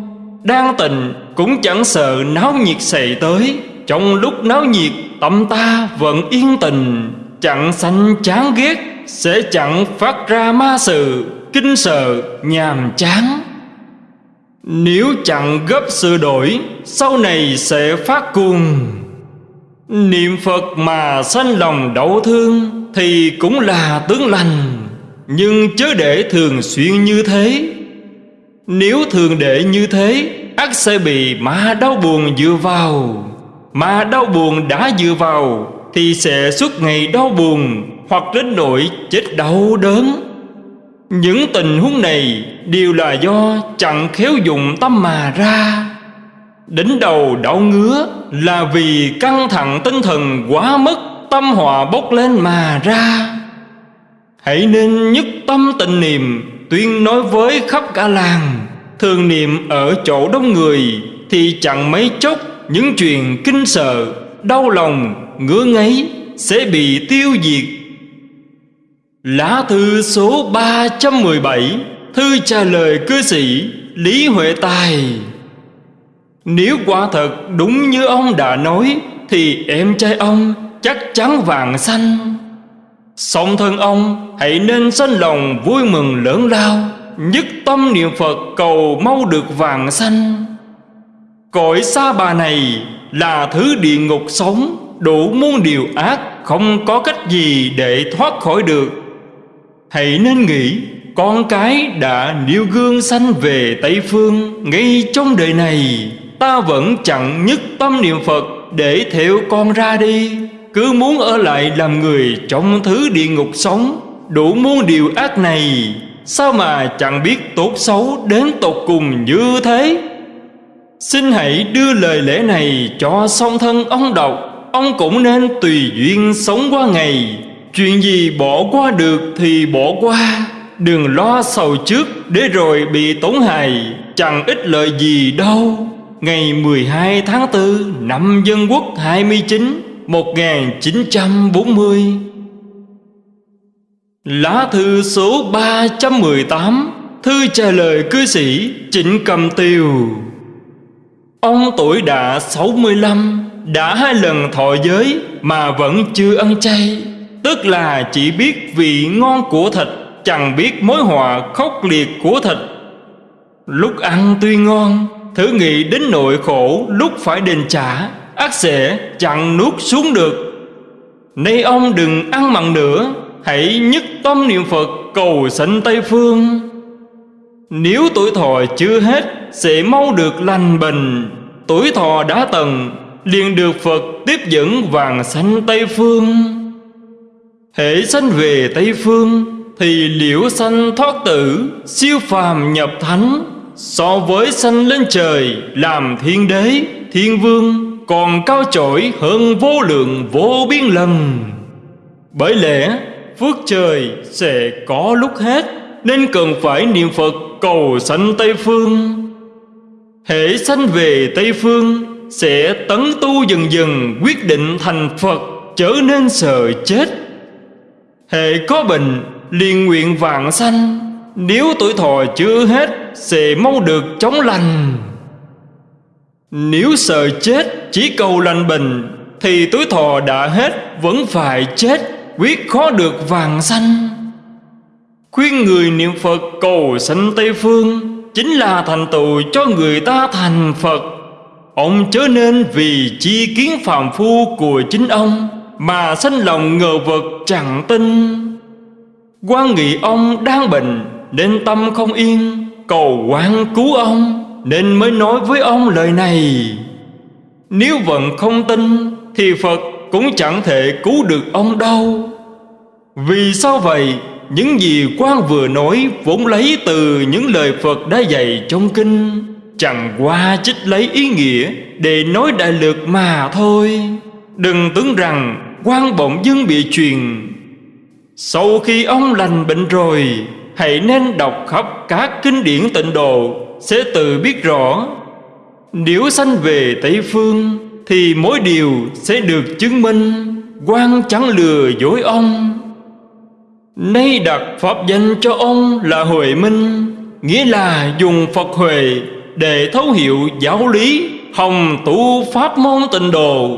Đang tình cũng chẳng sợ náo nhiệt xảy tới trong lúc náo nhiệt tâm ta vẫn yên tình. Chẳng sanh chán ghét, Sẽ chẳng phát ra ma sự. Kinh sợ, nhàm chán. Nếu chẳng gấp sự đổi, Sau này sẽ phát cuồng. Niệm Phật mà sanh lòng đau thương, Thì cũng là tướng lành. Nhưng chớ để thường xuyên như thế. Nếu thường để như thế ắt sẽ bị ma đau buồn dựa vào mà đau buồn đã dựa vào, Thì sẽ suốt ngày đau buồn Hoặc đến nỗi chết đau đớn. Những tình huống này Đều là do chẳng khéo dùng tâm mà ra. Đỉnh đầu đau ngứa Là vì căng thẳng tinh thần quá mức Tâm họa bốc lên mà ra. Hãy nên nhất tâm tình niệm, Tuyên nói với khắp cả làng. Thường niệm ở chỗ đông người Thì chẳng mấy chốc những chuyện kinh sợ, đau lòng, ngứa ngáy sẽ bị tiêu diệt. Lá thư số 317 Thư trả lời cư sĩ Lý Huệ Tài. Nếu quả thật đúng như ông đã nói, Thì em trai ông chắc chắn vàng xanh Song thân ông, hãy nên sanh lòng vui mừng lớn lao, Nhất tâm niệm Phật cầu mau được vàng xanh Cõi xa bà này là thứ địa ngục sống, Đủ muôn điều ác, Không có cách gì để thoát khỏi được. Hãy nên nghĩ, Con cái đã nêu gương sanh về Tây Phương Ngay trong đời này. Ta vẫn chẳng nhất tâm niệm Phật Để theo con ra đi. Cứ muốn ở lại làm người Trong thứ địa ngục sống, Đủ muôn điều ác này, Sao mà chẳng biết tốt xấu Đến tột cùng như thế? Xin hãy đưa lời lẽ này cho song thân ông đọc. Ông cũng nên tùy duyên sống qua ngày. Chuyện gì bỏ qua được thì bỏ qua. Đừng lo sầu trước, để rồi bị tổn hại. Chẳng ích lợi gì đâu. Ngày 12 tháng 4 năm Dân Quốc 29 1940 Lá thư số 318 Thư trả lời cư sĩ Trịnh Cầm Tiều. Ông tuổi đã 65 Đã hai lần thọ giới Mà vẫn chưa ăn chay. Tức là chỉ biết vị ngon của thịt, Chẳng biết mối họa khốc liệt của thịt. Lúc ăn tuy ngon, Thử nghĩ đến nội khổ Lúc phải đền trả, ác sẽ chẳng nuốt xuống được. Nay ông đừng ăn mặn nữa, Hãy nhất tâm niệm Phật cầu sanh Tây Phương. Nếu tuổi thọ chưa hết Sẽ mau được lành bình Tuổi thọ đã tầng liền được Phật tiếp dẫn vàng sanh Tây Phương. Hệ sanh về Tây Phương Thì liễu sanh thoát tử Siêu phàm nhập thánh. So với sanh lên trời Làm thiên đế, thiên vương Còn cao chổi hơn vô lượng vô biên lần. Bởi lẽ phước trời sẽ có lúc hết Nên cần phải niệm Phật cầu sanh Tây Phương. Hệ sanh về Tây Phương, Sẽ tấn tu dần dần quyết định thành Phật Trở nên sợ chết. Hệ có bệnh, liền nguyện vạn sanh. Nếu tuổi thọ chưa hết, Sẽ mau được chống lành. Nếu sợ chết, chỉ cầu lành bệnh, Thì tuổi thọ đã hết, Vẫn phải chết, Quyết khó được vàng sanh. Khuyên người niệm Phật cầu sanh Tây Phương Chính là thành tựu cho người ta thành Phật. Ông chớ nên vì chi kiến phàm phu của chính ông Mà sanh lòng ngờ vực chẳng tin. Quan nghị ông đang bệnh Nên tâm không yên, Cầu quan cứu ông Nên mới nói với ông lời này. Nếu vẫn không tin Thì Phật cũng chẳng thể cứu được ông đâu. Vì sao vậy? Những gì quan vừa nói vốn lấy từ những lời Phật đã dạy trong kinh, Chẳng qua trích lấy ý nghĩa để nói đại lược mà thôi. Đừng tưởng rằng quan bỗng dưng bị truyền. Sau khi ông lành bệnh rồi, Hãy nên đọc khắp các kinh điển tịnh độ, Sẽ tự biết rõ. Nếu sanh về Tây Phương, Thì mỗi điều sẽ được chứng minh. Quan chẳng lừa dối ông. Nay đặt pháp danh cho ông là Huệ Minh Nghĩa là dùng Phật Huệ Để thấu hiểu giáo lý Hồng tu pháp môn tịnh độ.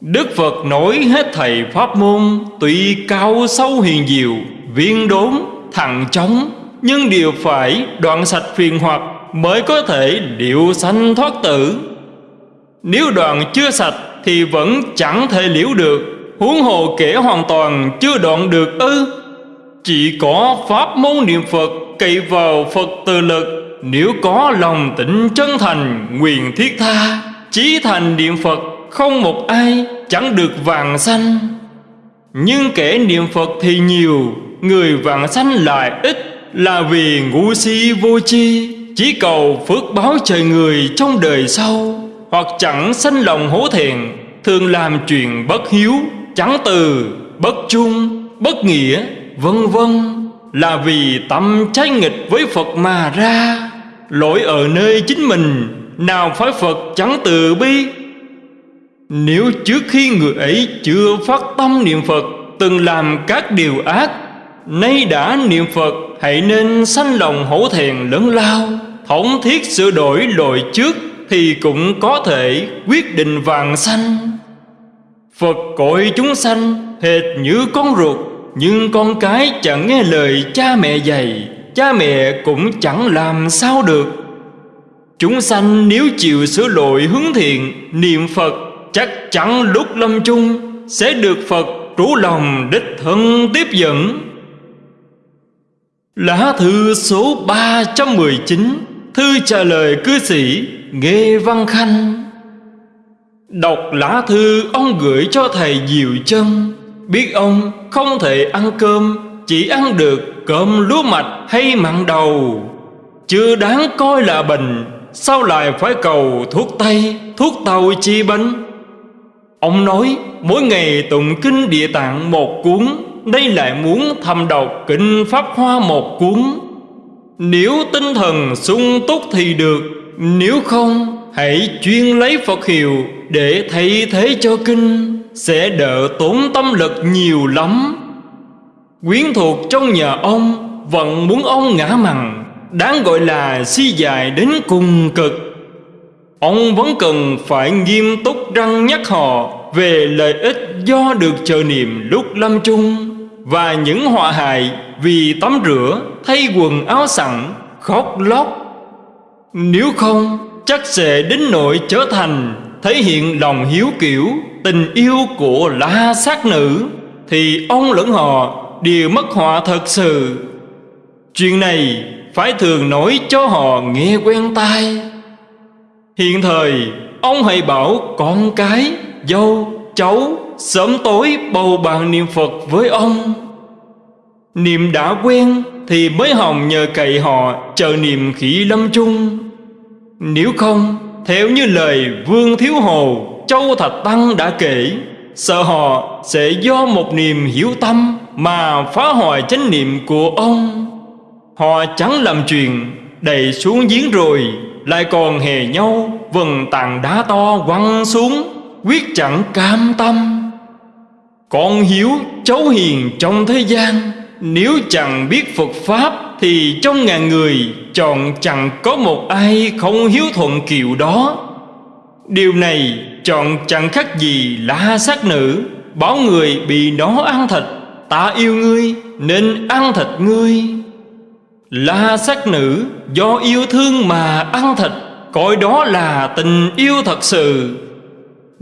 Đức Phật nói hết thầy pháp môn Tuy cao sâu hiền diệu Viên đốn, thẳng chóng Nhưng đều phải đoạn sạch phiền hoặc Mới có thể điệu sanh thoát tử. Nếu đoạn chưa sạch Thì vẫn chẳng thể liễu được. Huống hồ kể hoàn toàn chưa đoạn được ư. Chỉ có pháp môn niệm Phật Cậy vào Phật từ lực, Nếu có lòng tịnh chân thành, Nguyện thiết tha, Chí thành niệm Phật Không một ai, chẳng được vàng sanh. Nhưng kẻ niệm Phật thì nhiều, Người vàng sanh lại ít, Là vì ngu si vô chi Chỉ cầu phước báo trời người trong đời sau, Hoặc chẳng sanh lòng hổ thẹn, Thường làm chuyện bất hiếu chẳng từ bất trung bất nghĩa, vân vân là vì tâm trái nghịch với phật mà ra. Lỗi ở nơi chính mình, nào phải phật chẳng từ bi. Nếu trước khi người ấy chưa phát tâm niệm phật, từng làm các điều ác, Nay đã niệm Phật, Hãy nên sanh lòng hổ thẹn lớn lao. Thống thiết sửa đổi lỗi trước Thì cũng có thể quyết định vàng sanh. Phật cõi chúng sanh Hệt như con ruột, Nhưng con cái chẳng nghe lời cha mẹ dạy, Cha mẹ cũng chẳng làm sao được. Chúng sanh nếu chịu sửa lỗi hướng thiện, Niệm Phật chắc chắn lúc lâm chung Sẽ được Phật trú lòng đích thân tiếp dẫn. Lá thư số 319 Thư trả lời cư sĩ Nghê Văn Khanh. Đọc lá thư, ông gửi cho thầy Diệu Chân Biết ông không thể ăn cơm, Chỉ ăn được cơm lúa mạch hay mặn đầu. Chưa đáng coi là bệnh, Sao lại phải cầu thuốc tây, Thuốc tàu chi bệnh Ông nói, mỗi ngày tụng kinh địa tạng một cuốn Đây lại muốn thầm đọc kinh Pháp Hoa một cuốn. Nếu tinh thần sung túc thì được, Nếu không, hãy chuyên lấy Phật hiệu. Để thay thế cho kinh Sẽ đỡ tốn tâm lực nhiều lắm. Quyến thuộc trong nhà ông Vẫn muốn ông ngã mặn Đáng gọi là si dài đến cùng cực. Ông vẫn cần phải nghiêm túc răng nhắc họ Về lợi ích do được chờ niệm lúc lâm chung Và những họa hại vì tắm rửa, thay quần áo sẵn, khóc lóc. Nếu không chắc sẽ đến nỗi trở thành Thể hiện lòng hiếu kiểu, tình yêu của la sát nữ Thì ông lẫn họ đều mất họa thật sự. Chuyện này phải thường nói cho họ nghe quen tai. Hiện thời ông hãy bảo con cái, dâu, cháu Sớm tối bầu bàn niệm Phật với ông. Niệm đã quen thì mới hồng nhờ cậy họ chờ niệm khỉ lâm chung. Nếu không theo như lời Vương Thiếu Hồ, Châu Thạch Tăng đã kể, Sợ họ sẽ do một niềm hiểu tâm Mà phá hoại chánh niệm của ông. Họ chẳng làm chuyện Đầy xuống giếng rồi, Lại còn hè nhau Vần tàn đá to quăng xuống, Quyết chẳng cam tâm. Con hiếu, cháu hiền trong thế gian, Nếu chẳng biết Phật Pháp thì trong ngàn người, Chọn chẳng có một ai không hiếu thuận kiều đó. Điều này chọn chẳng khác gì la sát nữ. Bảo người bị nó ăn thịt, Ta yêu ngươi nên ăn thịt ngươi. La sát nữ, do yêu thương mà ăn thịt, Coi đó là tình yêu thật sự.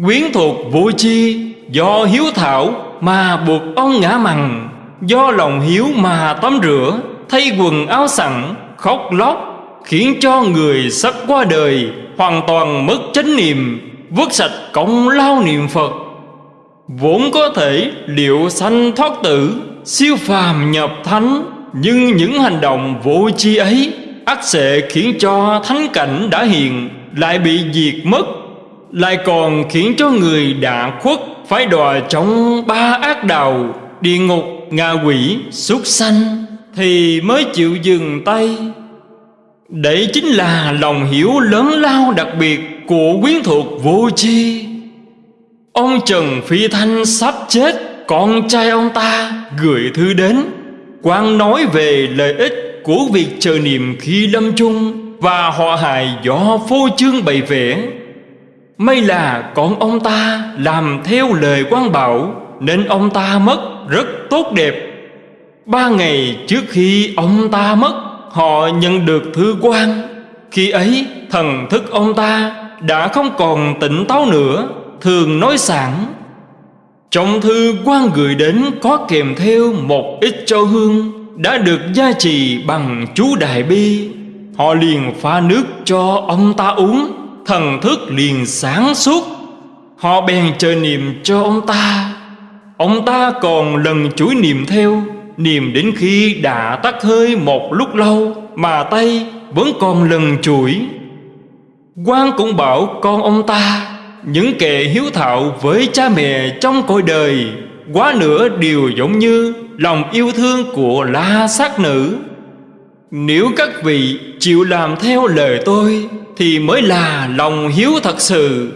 Quyến thuộc vô chi Do hiếu thảo mà buộc ông ngã mằng Do lòng hiếu mà tắm rửa. Thay quần áo sẵn, khóc lóc, Khiến cho người sắp qua đời Hoàn toàn mất chánh niệm, Vứt sạch công lao niệm Phật. Vốn có thể liệu sanh thoát tử, Siêu phàm nhập thánh, nhưng những hành động vô chi ấy ắt sẽ khiến cho thánh cảnh đã hiện, lại bị diệt mất, lại còn khiến cho người đã khuất phải đọa trong ba ác đạo địa ngục, ngạ quỷ, súc sanh thì mới chịu dừng tay. Đấy chính là lòng hiểu lớn lao đặc biệt của quyến thuộc vô chi ông trần phi thanh sắp chết, con trai ông ta gửi thư đến quan nói về lợi ích của việc chờ niệm khi lâm chung Và họ hại do phô trương bày vẽ. May là con ông ta làm theo lời quan bảo, Nên ông ta mất rất tốt đẹp. Ba ngày trước khi ông ta mất, Họ nhận được thư quan. Khi ấy, thần thức ông ta đã không còn tỉnh táo nữa, Thường nói sẵn trong thư quan gửi đến có kèm theo một ít châu hương Đã được gia trì bằng chú Đại Bi. Họ liền pha nước cho ông ta uống, Thần thức liền sáng suốt. Họ bèn chờ niệm cho ông ta. Ông ta còn lần chuỗi niệm theo niềm đến khi đã tắt hơi một lúc lâu, Mà tay vẫn còn lần chuỗi. Quan cũng bảo con ông ta, những kẻ hiếu thảo với cha mẹ trong cõi đời, Quá nữa đều giống như lòng yêu thương của la sát nữ. Nếu các vị chịu làm theo lời tôi, Thì mới là lòng hiếu thật sự.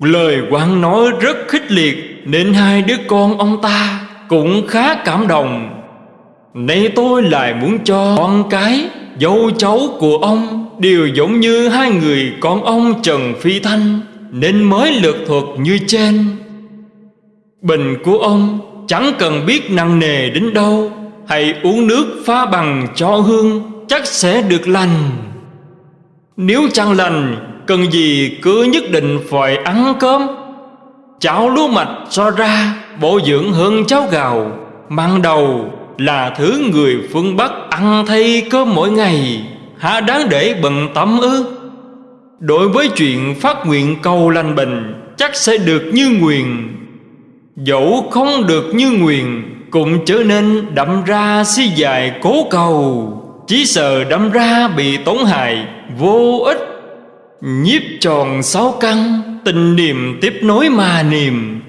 Lời quan nói rất khích liệt Nên hai đứa con ông ta cũng khá cảm động Nay tôi lại muốn cho con cái, Dâu cháu của ông, Đều giống như hai người con ông Trần Phi Thanh, Nên mới lược thuật như trên. Bình của ông chẳng cần biết nặng nề đến đâu, Hãy uống nước pha bằng cho hương, Chắc sẽ được lành. Nếu chẳng lành, Cần gì cứ nhất định phải ăn cơm? Cháo lúa mạch cho ra. Bổ dưỡng hơn cháo gạo Mang đầu là thứ người phương Bắc ăn thay cơm mỗi ngày. Hả đáng để bận tâm ư? Đối với chuyện phát nguyện cầu lành bình, Chắc sẽ được như nguyền Dẫu không được như nguyền Cũng trở nên đậm ra si dài cố cầu. Chỉ sợ đâm ra bị tổn hại Vô ích. Nhiếp tròn sáu căn Tình niệm tiếp nối mà niềm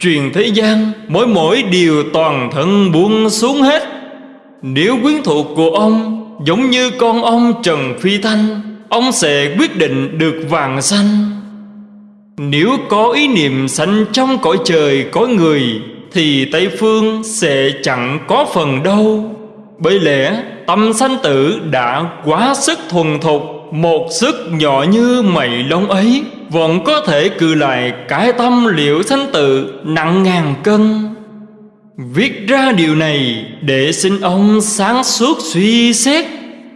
Truyền thế gian, Mỗi mỗi điều toàn thân buông xuống hết. Nếu quyến thuộc của ông Giống như con ông Trần Phi Thanh, Ông sẽ quyết định được vàng xanh Nếu có ý niệm sanh trong cõi trời có người, Thì Tây Phương sẽ chẳng có phần đâu. Bởi lẽ tâm sanh tử đã quá sức thuần thục một sức nhỏ như mây lông ấy Vẫn có thể cự lại cái tâm liệu sanh tự nặng ngàn cân. Viết ra điều này để xin ông sáng suốt suy xét.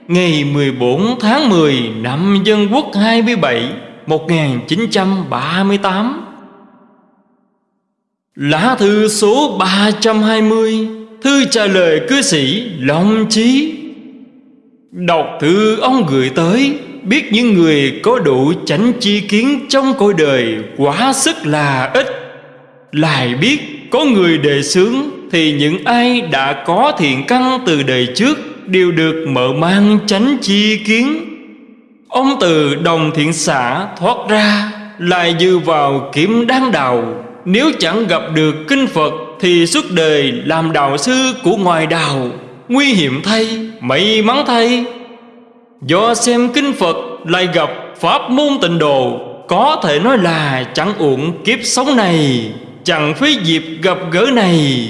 Ngày 14 tháng 10 năm Dân Quốc 27 1938 Lá thư số 320 Thư trả lời cư sĩ Long Chí. Đọc thư ông gửi tới, Biết những người có đủ chánh chi kiến trong cõi đời Quá sức là ít. Lại biết có người đề xướng Thì những ai đã có thiện căn từ đời trước Đều được mở mang chánh chi kiến. Ông từ đồng thiện xã thoát ra, Lại dư vào kiếm đáng đạo. Nếu chẳng gặp được kinh Phật Thì suốt đời làm đạo sư của ngoài đạo. Nguy hiểm thay, may mắn thay. Do xem kinh Phật lại gặp Pháp môn tịnh độ Có thể nói là chẳng uổng kiếp sống này Chẳng phí dịp gặp gỡ này.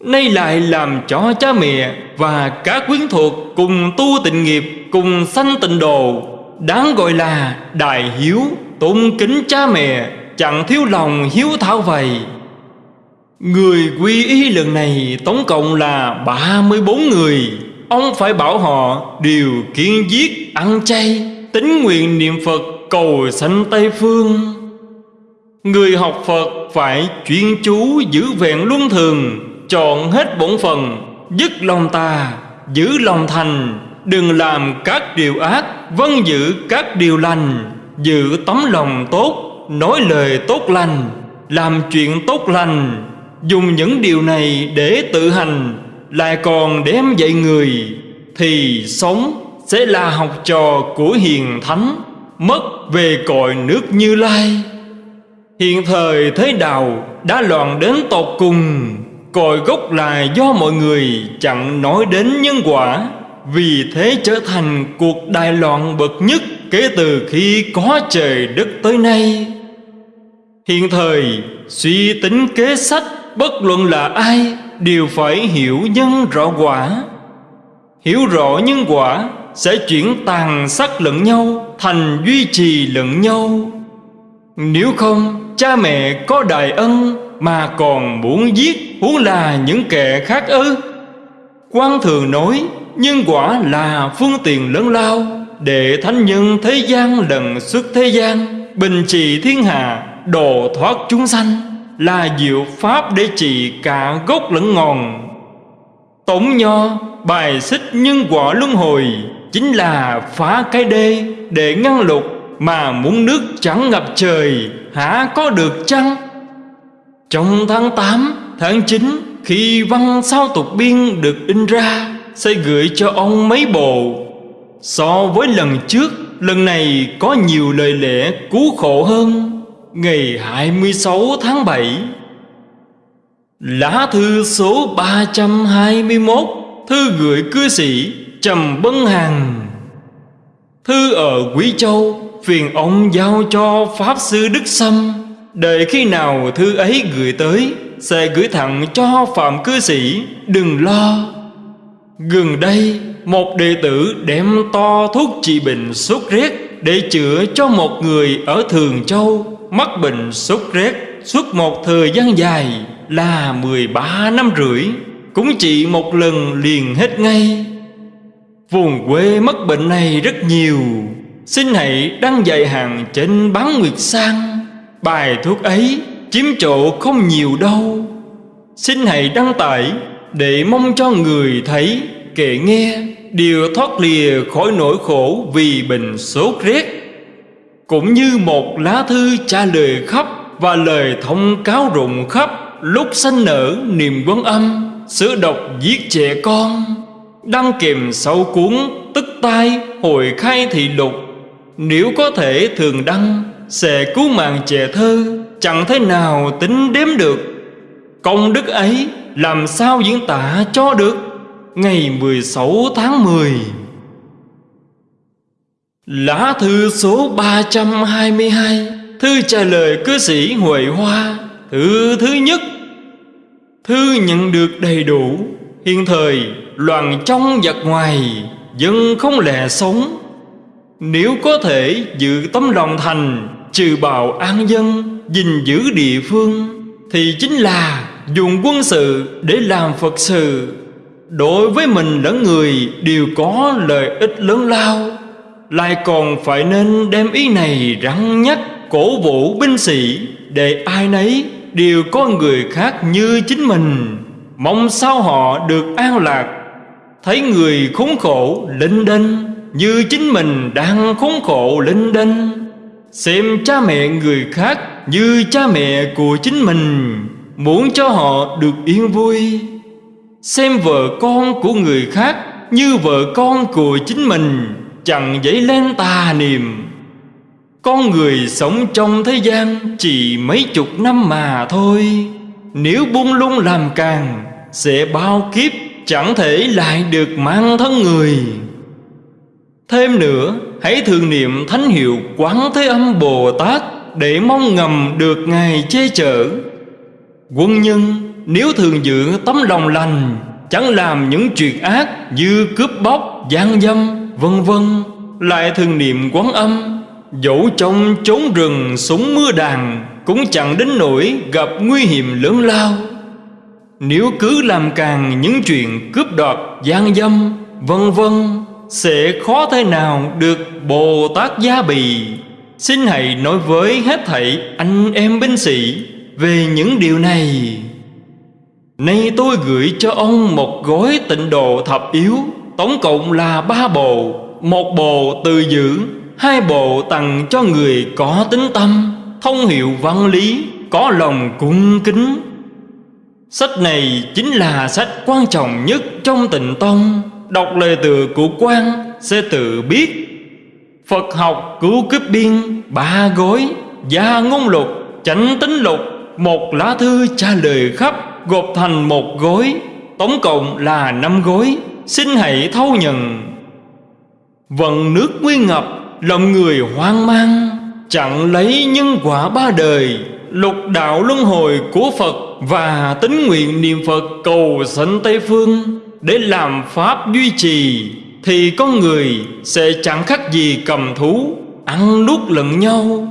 Nay lại làm cho cha mẹ Và các quyến thuộc cùng tu tịnh nghiệp Cùng sanh tịnh độ Đáng gọi là đại hiếu Tôn kính cha mẹ Chẳng thiếu lòng hiếu thảo vậy. Người quy y lần này tổng cộng là 34 người. Ông phải bảo họ đều kiên giết, ăn chay, Tính nguyện niệm Phật, cầu sanh Tây Phương. Người học Phật phải chuyên chú giữ vẹn luân thường, Chọn hết bổn phần Dứt lòng tà, Giữ lòng thành, Đừng làm các điều ác Vân giữ các điều lành, Giữ tấm lòng tốt, Nói lời tốt lành, Làm chuyện tốt lành. Dùng những điều này để tự hành, Lại còn đem dạy người, Thì sống sẽ là học trò của hiền thánh, Mất về cội nước như lai. Hiện thời thế đạo đã loạn đến tột cùng, Cội gốc là do mọi người chẳng nói đến nhân quả. Vì thế trở thành cuộc đại loạn bậc nhất Kể từ khi có trời đất tới nay. Hiện thời, suy tính kế sách Bất luận là ai Đều phải hiểu nhân rõ quả. Hiểu rõ nhân quả Sẽ chuyển tàn sắc lẫn nhau Thành duy trì lẫn nhau. Nếu không, Cha mẹ có đại ân Mà còn muốn giết Huống là những kẻ khác ư? Quan thường nói, Nhân quả là phương tiện lớn lao Để thánh nhân thế gian lần xuất thế gian, Bình trị thiên hạ, Độ thoát chúng sanh. Là diệu pháp để trị cả gốc lẫn ngọn. Tổng nho bài xích nhân quả luân hồi Chính là phá cái đê để ngăn lục Mà muốn nước chẳng ngập trời hả có được chăng? Trong tháng 8, tháng 9 Khi văn sao tục biên được in ra Sẽ gửi cho ông mấy bộ. So với lần trước Lần này có nhiều lời lẽ cứu khổ hơn. Ngày 26 tháng 7 Lá thư số 321 Thư gửi cư sĩ Trầm Bân Hằng. Thư ở Quý Châu, Phiền ông giao cho Pháp Sư Đức Sâm. Đợi khi nào thư ấy gửi tới, Sẽ gửi thẳng cho Phạm cư sĩ, Đừng lo. Gần đây, Một đệ tử đem to thuốc trị bệnh sốt rét Để chữa cho một người ở Thường Châu. Mắc bệnh sốt rét, Suốt một thời gian dài Là 13 năm rưỡi, Cũng chỉ một lần liền hết ngay. Vùng quê mắc bệnh này rất nhiều, Xin hãy đăng dạy hàng trên bán nguyệt sang. Bài thuốc ấy chiếm chỗ không nhiều đâu. Xin hãy đăng tải để mong cho người thấy kể nghe Đều thoát lìa khỏi nỗi khổ vì bệnh sốt rét. Cũng như một lá thư trả lời khắp Và lời thông cáo rụng khắp, Lúc sanh nở niềm quấn âm Sữa độc giết trẻ con. Đăng kèm sau cuốn tức tai hồi khai thị lục, Nếu có thể thường đăng, Sẽ cứu mạng trẻ thơ, Chẳng thế nào tính đếm được. Công đức ấy làm sao diễn tả cho được? Ngày 16 tháng 10 Lá thư số 322 Thư trả lời cư sĩ Huệ Hoa. Thư thứ nhất, Thư nhận được đầy đủ. Hiện thời, loạn trong giặc ngoài, Dân không lẽ sống. Nếu có thể giữ tấm lòng thành, Trừ bào an dân, gìn giữ địa phương, Thì chính là dùng quân sự để làm Phật sự. Đối với mình lẫn người đều có lợi ích lớn lao. Lại còn phải nên đem ý này rắn nhắc cổ vũ binh sĩ, Để ai nấy đều có người khác như chính mình. Mong sao họ được an lạc. Thấy người khốn khổ linh đinh Như chính mình đang khốn khổ linh đinh Xem cha mẹ người khác như cha mẹ của chính mình, Muốn cho họ được yên vui. Xem vợ con của người khác Như vợ con của chính mình. Chẳng dấy lên tà niệm Con người sống trong thế gian Chỉ mấy chục năm mà thôi. Nếu buông lung làm càng Sẽ bao kiếp Chẳng thể lại được mang thân người. Thêm nữa Hãy thường niệm thánh hiệu Quán Thế Âm Bồ Tát Để mong ngầm được Ngài che chở. Quân nhân nếu thường giữ tấm lòng lành Chẳng làm những chuyện ác Như cướp bóc, gian dâm, vân vân Lại thường niệm quán âm. Dẫu trong trốn rừng súng mưa đàn Cũng chẳng đến nỗi gặp nguy hiểm lớn lao. Nếu cứ làm càng những chuyện cướp đoạt, gian dâm, vân vân Sẽ khó thế nào được Bồ Tát gia bì. Xin hãy nói với hết thảy anh em binh sĩ Về những điều này. Nay tôi gửi cho ông một gói tịnh độ thập yếu. Tổng cộng là ba bộ. Một bộ từ giữ Hai bộ tặng cho người có tính tâm Thông hiệu văn lý Có lòng cung kính. Sách này chính là sách quan trọng nhất trong tịnh tông. Đọc lời từ của quan sẽ tự biết. Phật học cứu kiếp biên ba gối, Gia ngôn lục, chánh tính lục. Một lá thư trả lời khắp gộp thành một gối, Tổng cộng là năm gối. Xin hãy thâu nhận. Vận nước nguyên ngập Lòng người hoang mang, Chẳng lấy nhân quả ba đời. Lục đạo luân hồi của Phật Và tính nguyện niệm Phật cầu sanh Tây Phương Để làm Pháp duy trì, Thì con người sẽ chẳng khác gì cầm thú, Ăn nuốt lẫn nhau.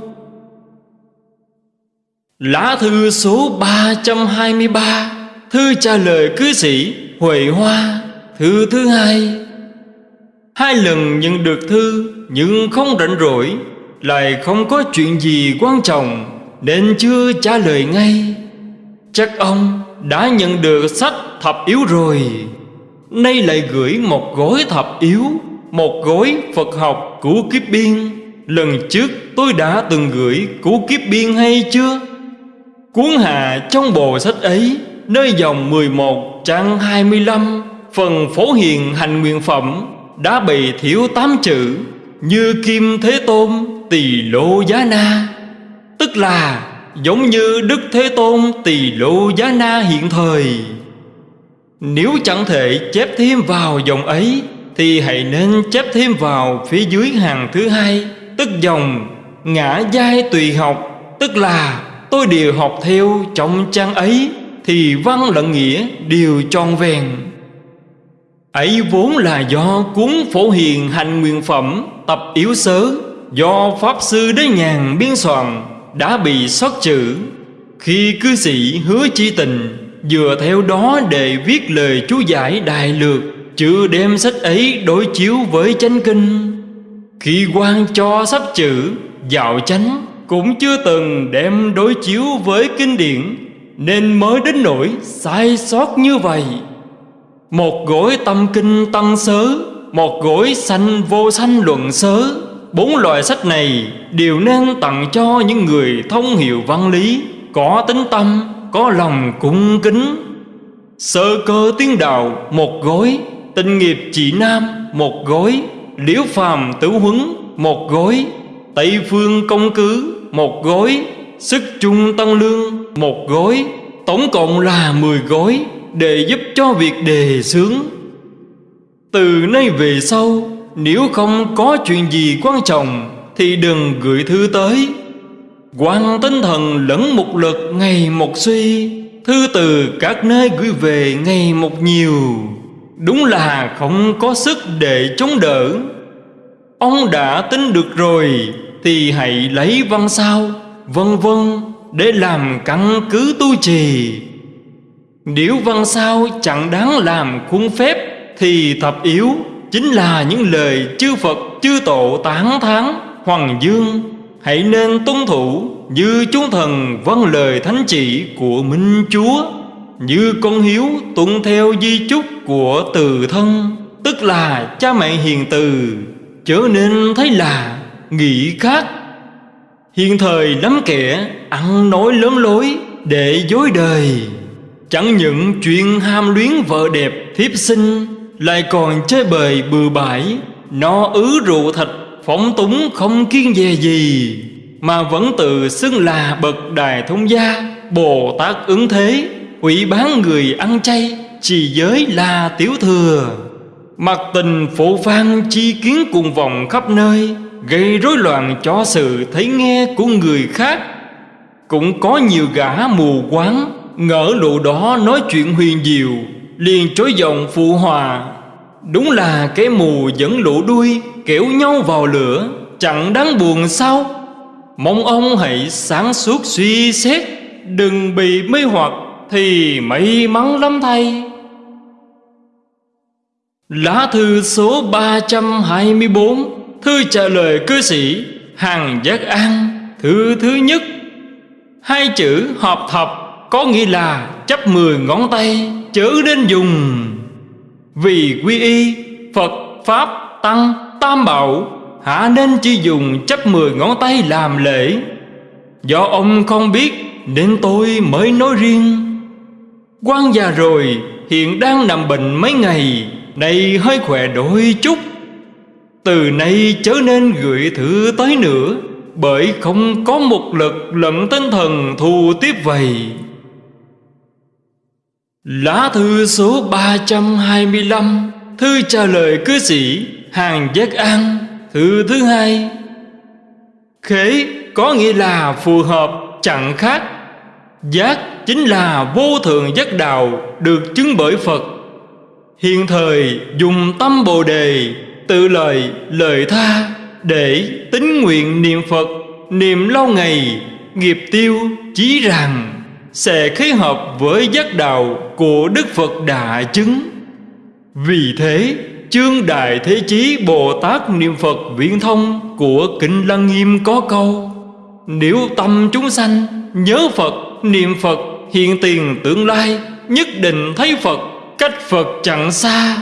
Lá thư số 323 Thư trả lời cư sĩ Huệ Hoa. Thư thứ hai. Hai lần nhận được thư Nhưng không rảnh rỗi, Lại không có chuyện gì quan trọng, Nên chưa trả lời ngay. Chắc ông đã nhận được sách thập yếu rồi. Nay lại gửi một gói thập yếu, Một gói Phật học của kiếp biên. Lần trước tôi đã từng gửi của kiếp biên hay chưa? Cuốn hạ trong bộ sách ấy, Nơi dòng 11 trang 25 Phần phổ hiền hành nguyện phẩm Đã bị thiếu tám chữ Như Kim Thế Tôn Tỳ Lô Giá Na. Tức là giống như Đức Thế Tôn Tỳ Lô Giá Na hiện thời. Nếu chẳng thể chép thêm vào dòng ấy, Thì hãy nên chép thêm vào phía dưới hàng thứ hai, Tức dòng ngã giai tùy học, Tức là tôi đều học theo trong trang ấy Thì văn lẫn nghĩa đều tròn vẹn. Ấy vốn là do cuốn phổ hiền hành nguyện phẩm, Tập yếu sớ Do Pháp Sư Đế Nhàn biên soạn, Đã bị xót chữ Khi cư sĩ hứa chi tình Vừa theo đó để viết lời chú giải đại lược Chưa đem sách ấy đối chiếu với chánh kinh. Khi quan cho sắp chữ Dạo chánh Cũng chưa từng đem đối chiếu với kinh điển, Nên mới đến nỗi sai sót như vậy. Một gối tâm kinh tăng sớ Một gối sanh vô sanh luận sớ. Bốn loại sách này đều nên tặng cho những người thông hiểu văn lý Có tính tâm, có lòng cung kính. Sơ cơ tiếng đạo một gối. Tình nghiệp chỉ nam một gối. Liễu phàm tử huấn một gối. Tây phương công cứ một gối. Sức trung tăng lương một gối. Tổng cộng là 10 gối. Để giúp cho việc đề xướng. Từ nay về sau, Nếu không có chuyện gì quan trọng Thì đừng gửi thư tới. Quan tinh thần lẫn một lực ngày một suy, Thư từ các nơi gửi về ngày một nhiều. Đúng là không có sức để chống đỡ. Ông đã tính được rồi, Thì hãy lấy văn sao, Vân vân, Để làm căn cứ tu trì. Nếu văn sao chẳng đáng làm khuôn phép, Thì thập yếu Chính là những lời chư Phật, chư Tổ tán thán. Hoàng Dương, Hãy nên tuân thủ Như chúng thần vâng lời thánh chỉ của Minh Chúa. Như con hiếu tuân theo di chúc của từ thân, Tức là cha mẹ hiền từ, Chớ nên thấy là nghĩ khác. Hiện thời lắm kẻ, ăn nói lớn lối để dối đời. Chẳng những chuyện ham luyến vợ đẹp thiếp sinh, Lại còn chơi bời bừa bãi. No ứ rượu thịt phóng túng không kiên dè gì, Mà vẫn tự xưng là bậc đài thông gia, Bồ Tát ứng thế hủy bán người ăn chay Chỉ giới là tiểu thừa. Mặt tình phổ phan chi kiến cùng vòng khắp nơi, Gây rối loạn cho sự thấy nghe của người khác. Cũng có nhiều gã mù quáng Ngỡ lụ đó nói chuyện huyền diệu, Liền chối giọng phụ hòa. Đúng là cái mù dẫn lũ đuôi Kéo nhau vào lửa, Chẳng đáng buồn sao? Mong ông hãy sáng suốt suy xét, Đừng bị mê hoặc Thì may mắn lắm thay. Lá thư số 324 Thư trả lời cư sĩ Hàng Giác An, Thư thứ nhất. Hai chữ hợp thập. Có nghĩa là chấp mười ngón tay, Chớ nên dùng. Vì quy y, Phật, Pháp, Tăng, Tam Bảo Hạ nên chỉ dùng chấp mười ngón tay làm lễ? Do ông không biết, Nên tôi mới nói riêng. Quan già rồi, Hiện đang nằm bệnh mấy ngày Này hơi khỏe đôi chút. Từ nay chớ nên gửi thư tới nữa, Bởi không có một lực lẫn tinh thần thù tiếp vậy Lá thư số 325 Thư trả lời cư sĩ Hàng Giác An, Thư thứ hai. Khế có nghĩa là phù hợp, chẳng khác. Giác chính là vô thượng giác đạo Được chứng bởi Phật. Hiện thời dùng tâm Bồ Đề, tự lời lời tha để tính nguyện niệm Phật, niệm lâu ngày, nghiệp tiêu, chí rằng sẽ khế hợp với giác đạo của Đức Phật đã chứng. Vì thế, chương Đại Thế Chí Bồ Tát Niệm Phật Viễn Thông của Kinh Lăng Nghiêm có câu Nếu tâm chúng sanh nhớ Phật, niệm Phật, hiện tiền tương lai Nhất định thấy Phật, cách Phật chẳng xa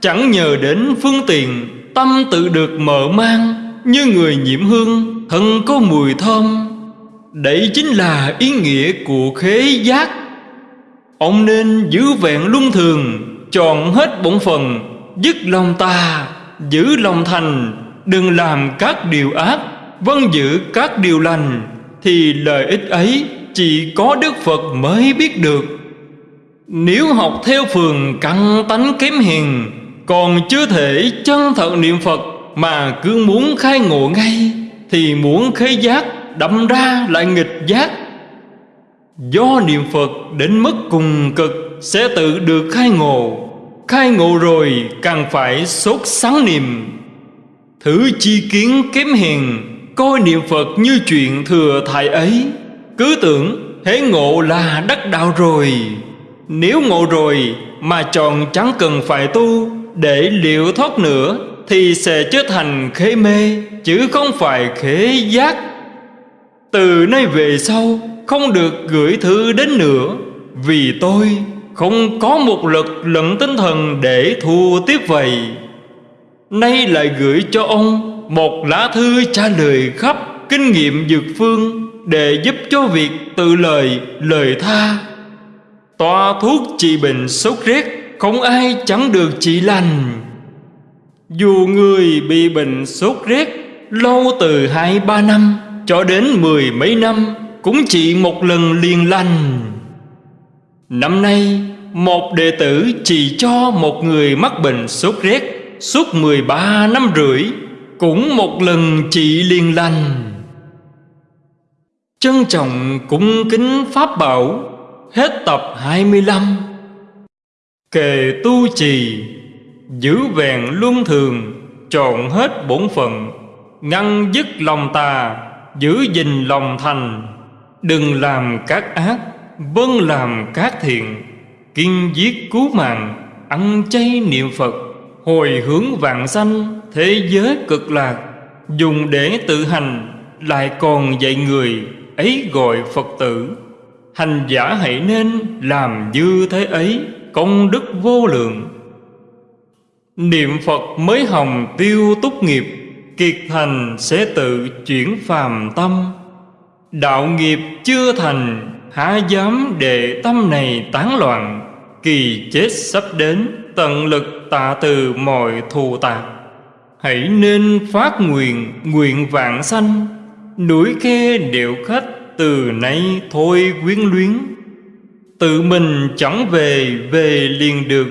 Chẳng nhờ đến phương tiện Tâm tự được mở mang Như người nhiễm hương Thân có mùi thơm Đấy chính là ý nghĩa của khế giác. Ông nên giữ vẹn luân thường, Chọn hết bổn phần Dứt lòng ta, Giữ lòng thành, Đừng làm các điều ác Vân giữ các điều lành, Thì lợi ích ấy Chỉ có Đức Phật mới biết được. Nếu học theo phường căn tánh kém hiền, còn chưa thể chân thật niệm Phật Mà cứ muốn khai ngộ ngay, Thì muốn khế giác đậm ra lại nghịch giác. Do niệm Phật đến mức cùng cực Sẽ tự được khai ngộ. Khai ngộ rồi càng phải sốt sáng niệm. Thử chi kiến kém hèn, Coi niệm Phật như chuyện thừa thải ấy. Cứ tưởng, hễ ngộ là đắc đạo rồi. Nếu ngộ rồi mà chọn chẳng cần phải tu, Để liệu thoát nữa Thì sẽ trở thành khế mê, Chứ không phải khế giác. Từ nay về sau, Không được gửi thư đến nữa, Vì tôi không có một lực lẫn tinh thần để thua tiếp vậy. Nay lại gửi cho ông một lá thư trả lời khắp kinh nghiệm dược phương Để giúp cho việc tự lời lời tha. Toa thuốc trị bệnh sốt rét Không ai chẳng được trị lành. Dù người bị bệnh sốt rét Lâu từ hai ba năm cho đến mười mấy năm, Cũng chỉ một lần liền lành. Năm nay, Một đệ tử chỉ cho một người mắc bệnh sốt rét Suốt 13 năm rưỡi, Cũng một lần trị liền lành. Trân trọng cung kính Pháp Bảo, Hết tập 25 Kề tu trì, Giữ vẹn luân thường, Trọn hết bổn phận, Ngăn dứt lòng tà Giữ gìn lòng thành. Đừng làm các ác Vâng làm các thiện. Kiên giết cứu mạng, Ăn chay niệm Phật. Hồi hướng vạn sanh, Thế giới cực lạc. Dùng để tự hành, Lại còn dạy người, Ấy gọi Phật tử. Hành giả hãy nên làm như thế ấy, Công đức vô lượng. Niệm Phật mới hồng tiêu túc nghiệp. Kiệt thành sẽ tự chuyển phàm tâm. Đạo nghiệp chưa thành, Há dám để tâm này tán loạn, Kỳ chết sắp đến, Tận lực tạ từ mọi thù tạc. Hãy nên phát nguyện Nguyện vạn sanh, Núi khe điệu khách từ nay thôi quyến luyến. Tự mình chẳng về về liền được,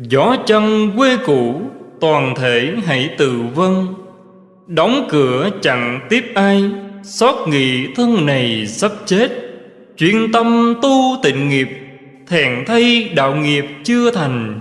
Gió chân quê cũ, toàn thể hãy tự vân Đóng cửa chẳng tiếp ai, Xót nghị thân này sắp chết. Chuyên tâm tu tịnh nghiệp, Thèn thay đạo nghiệp chưa thành.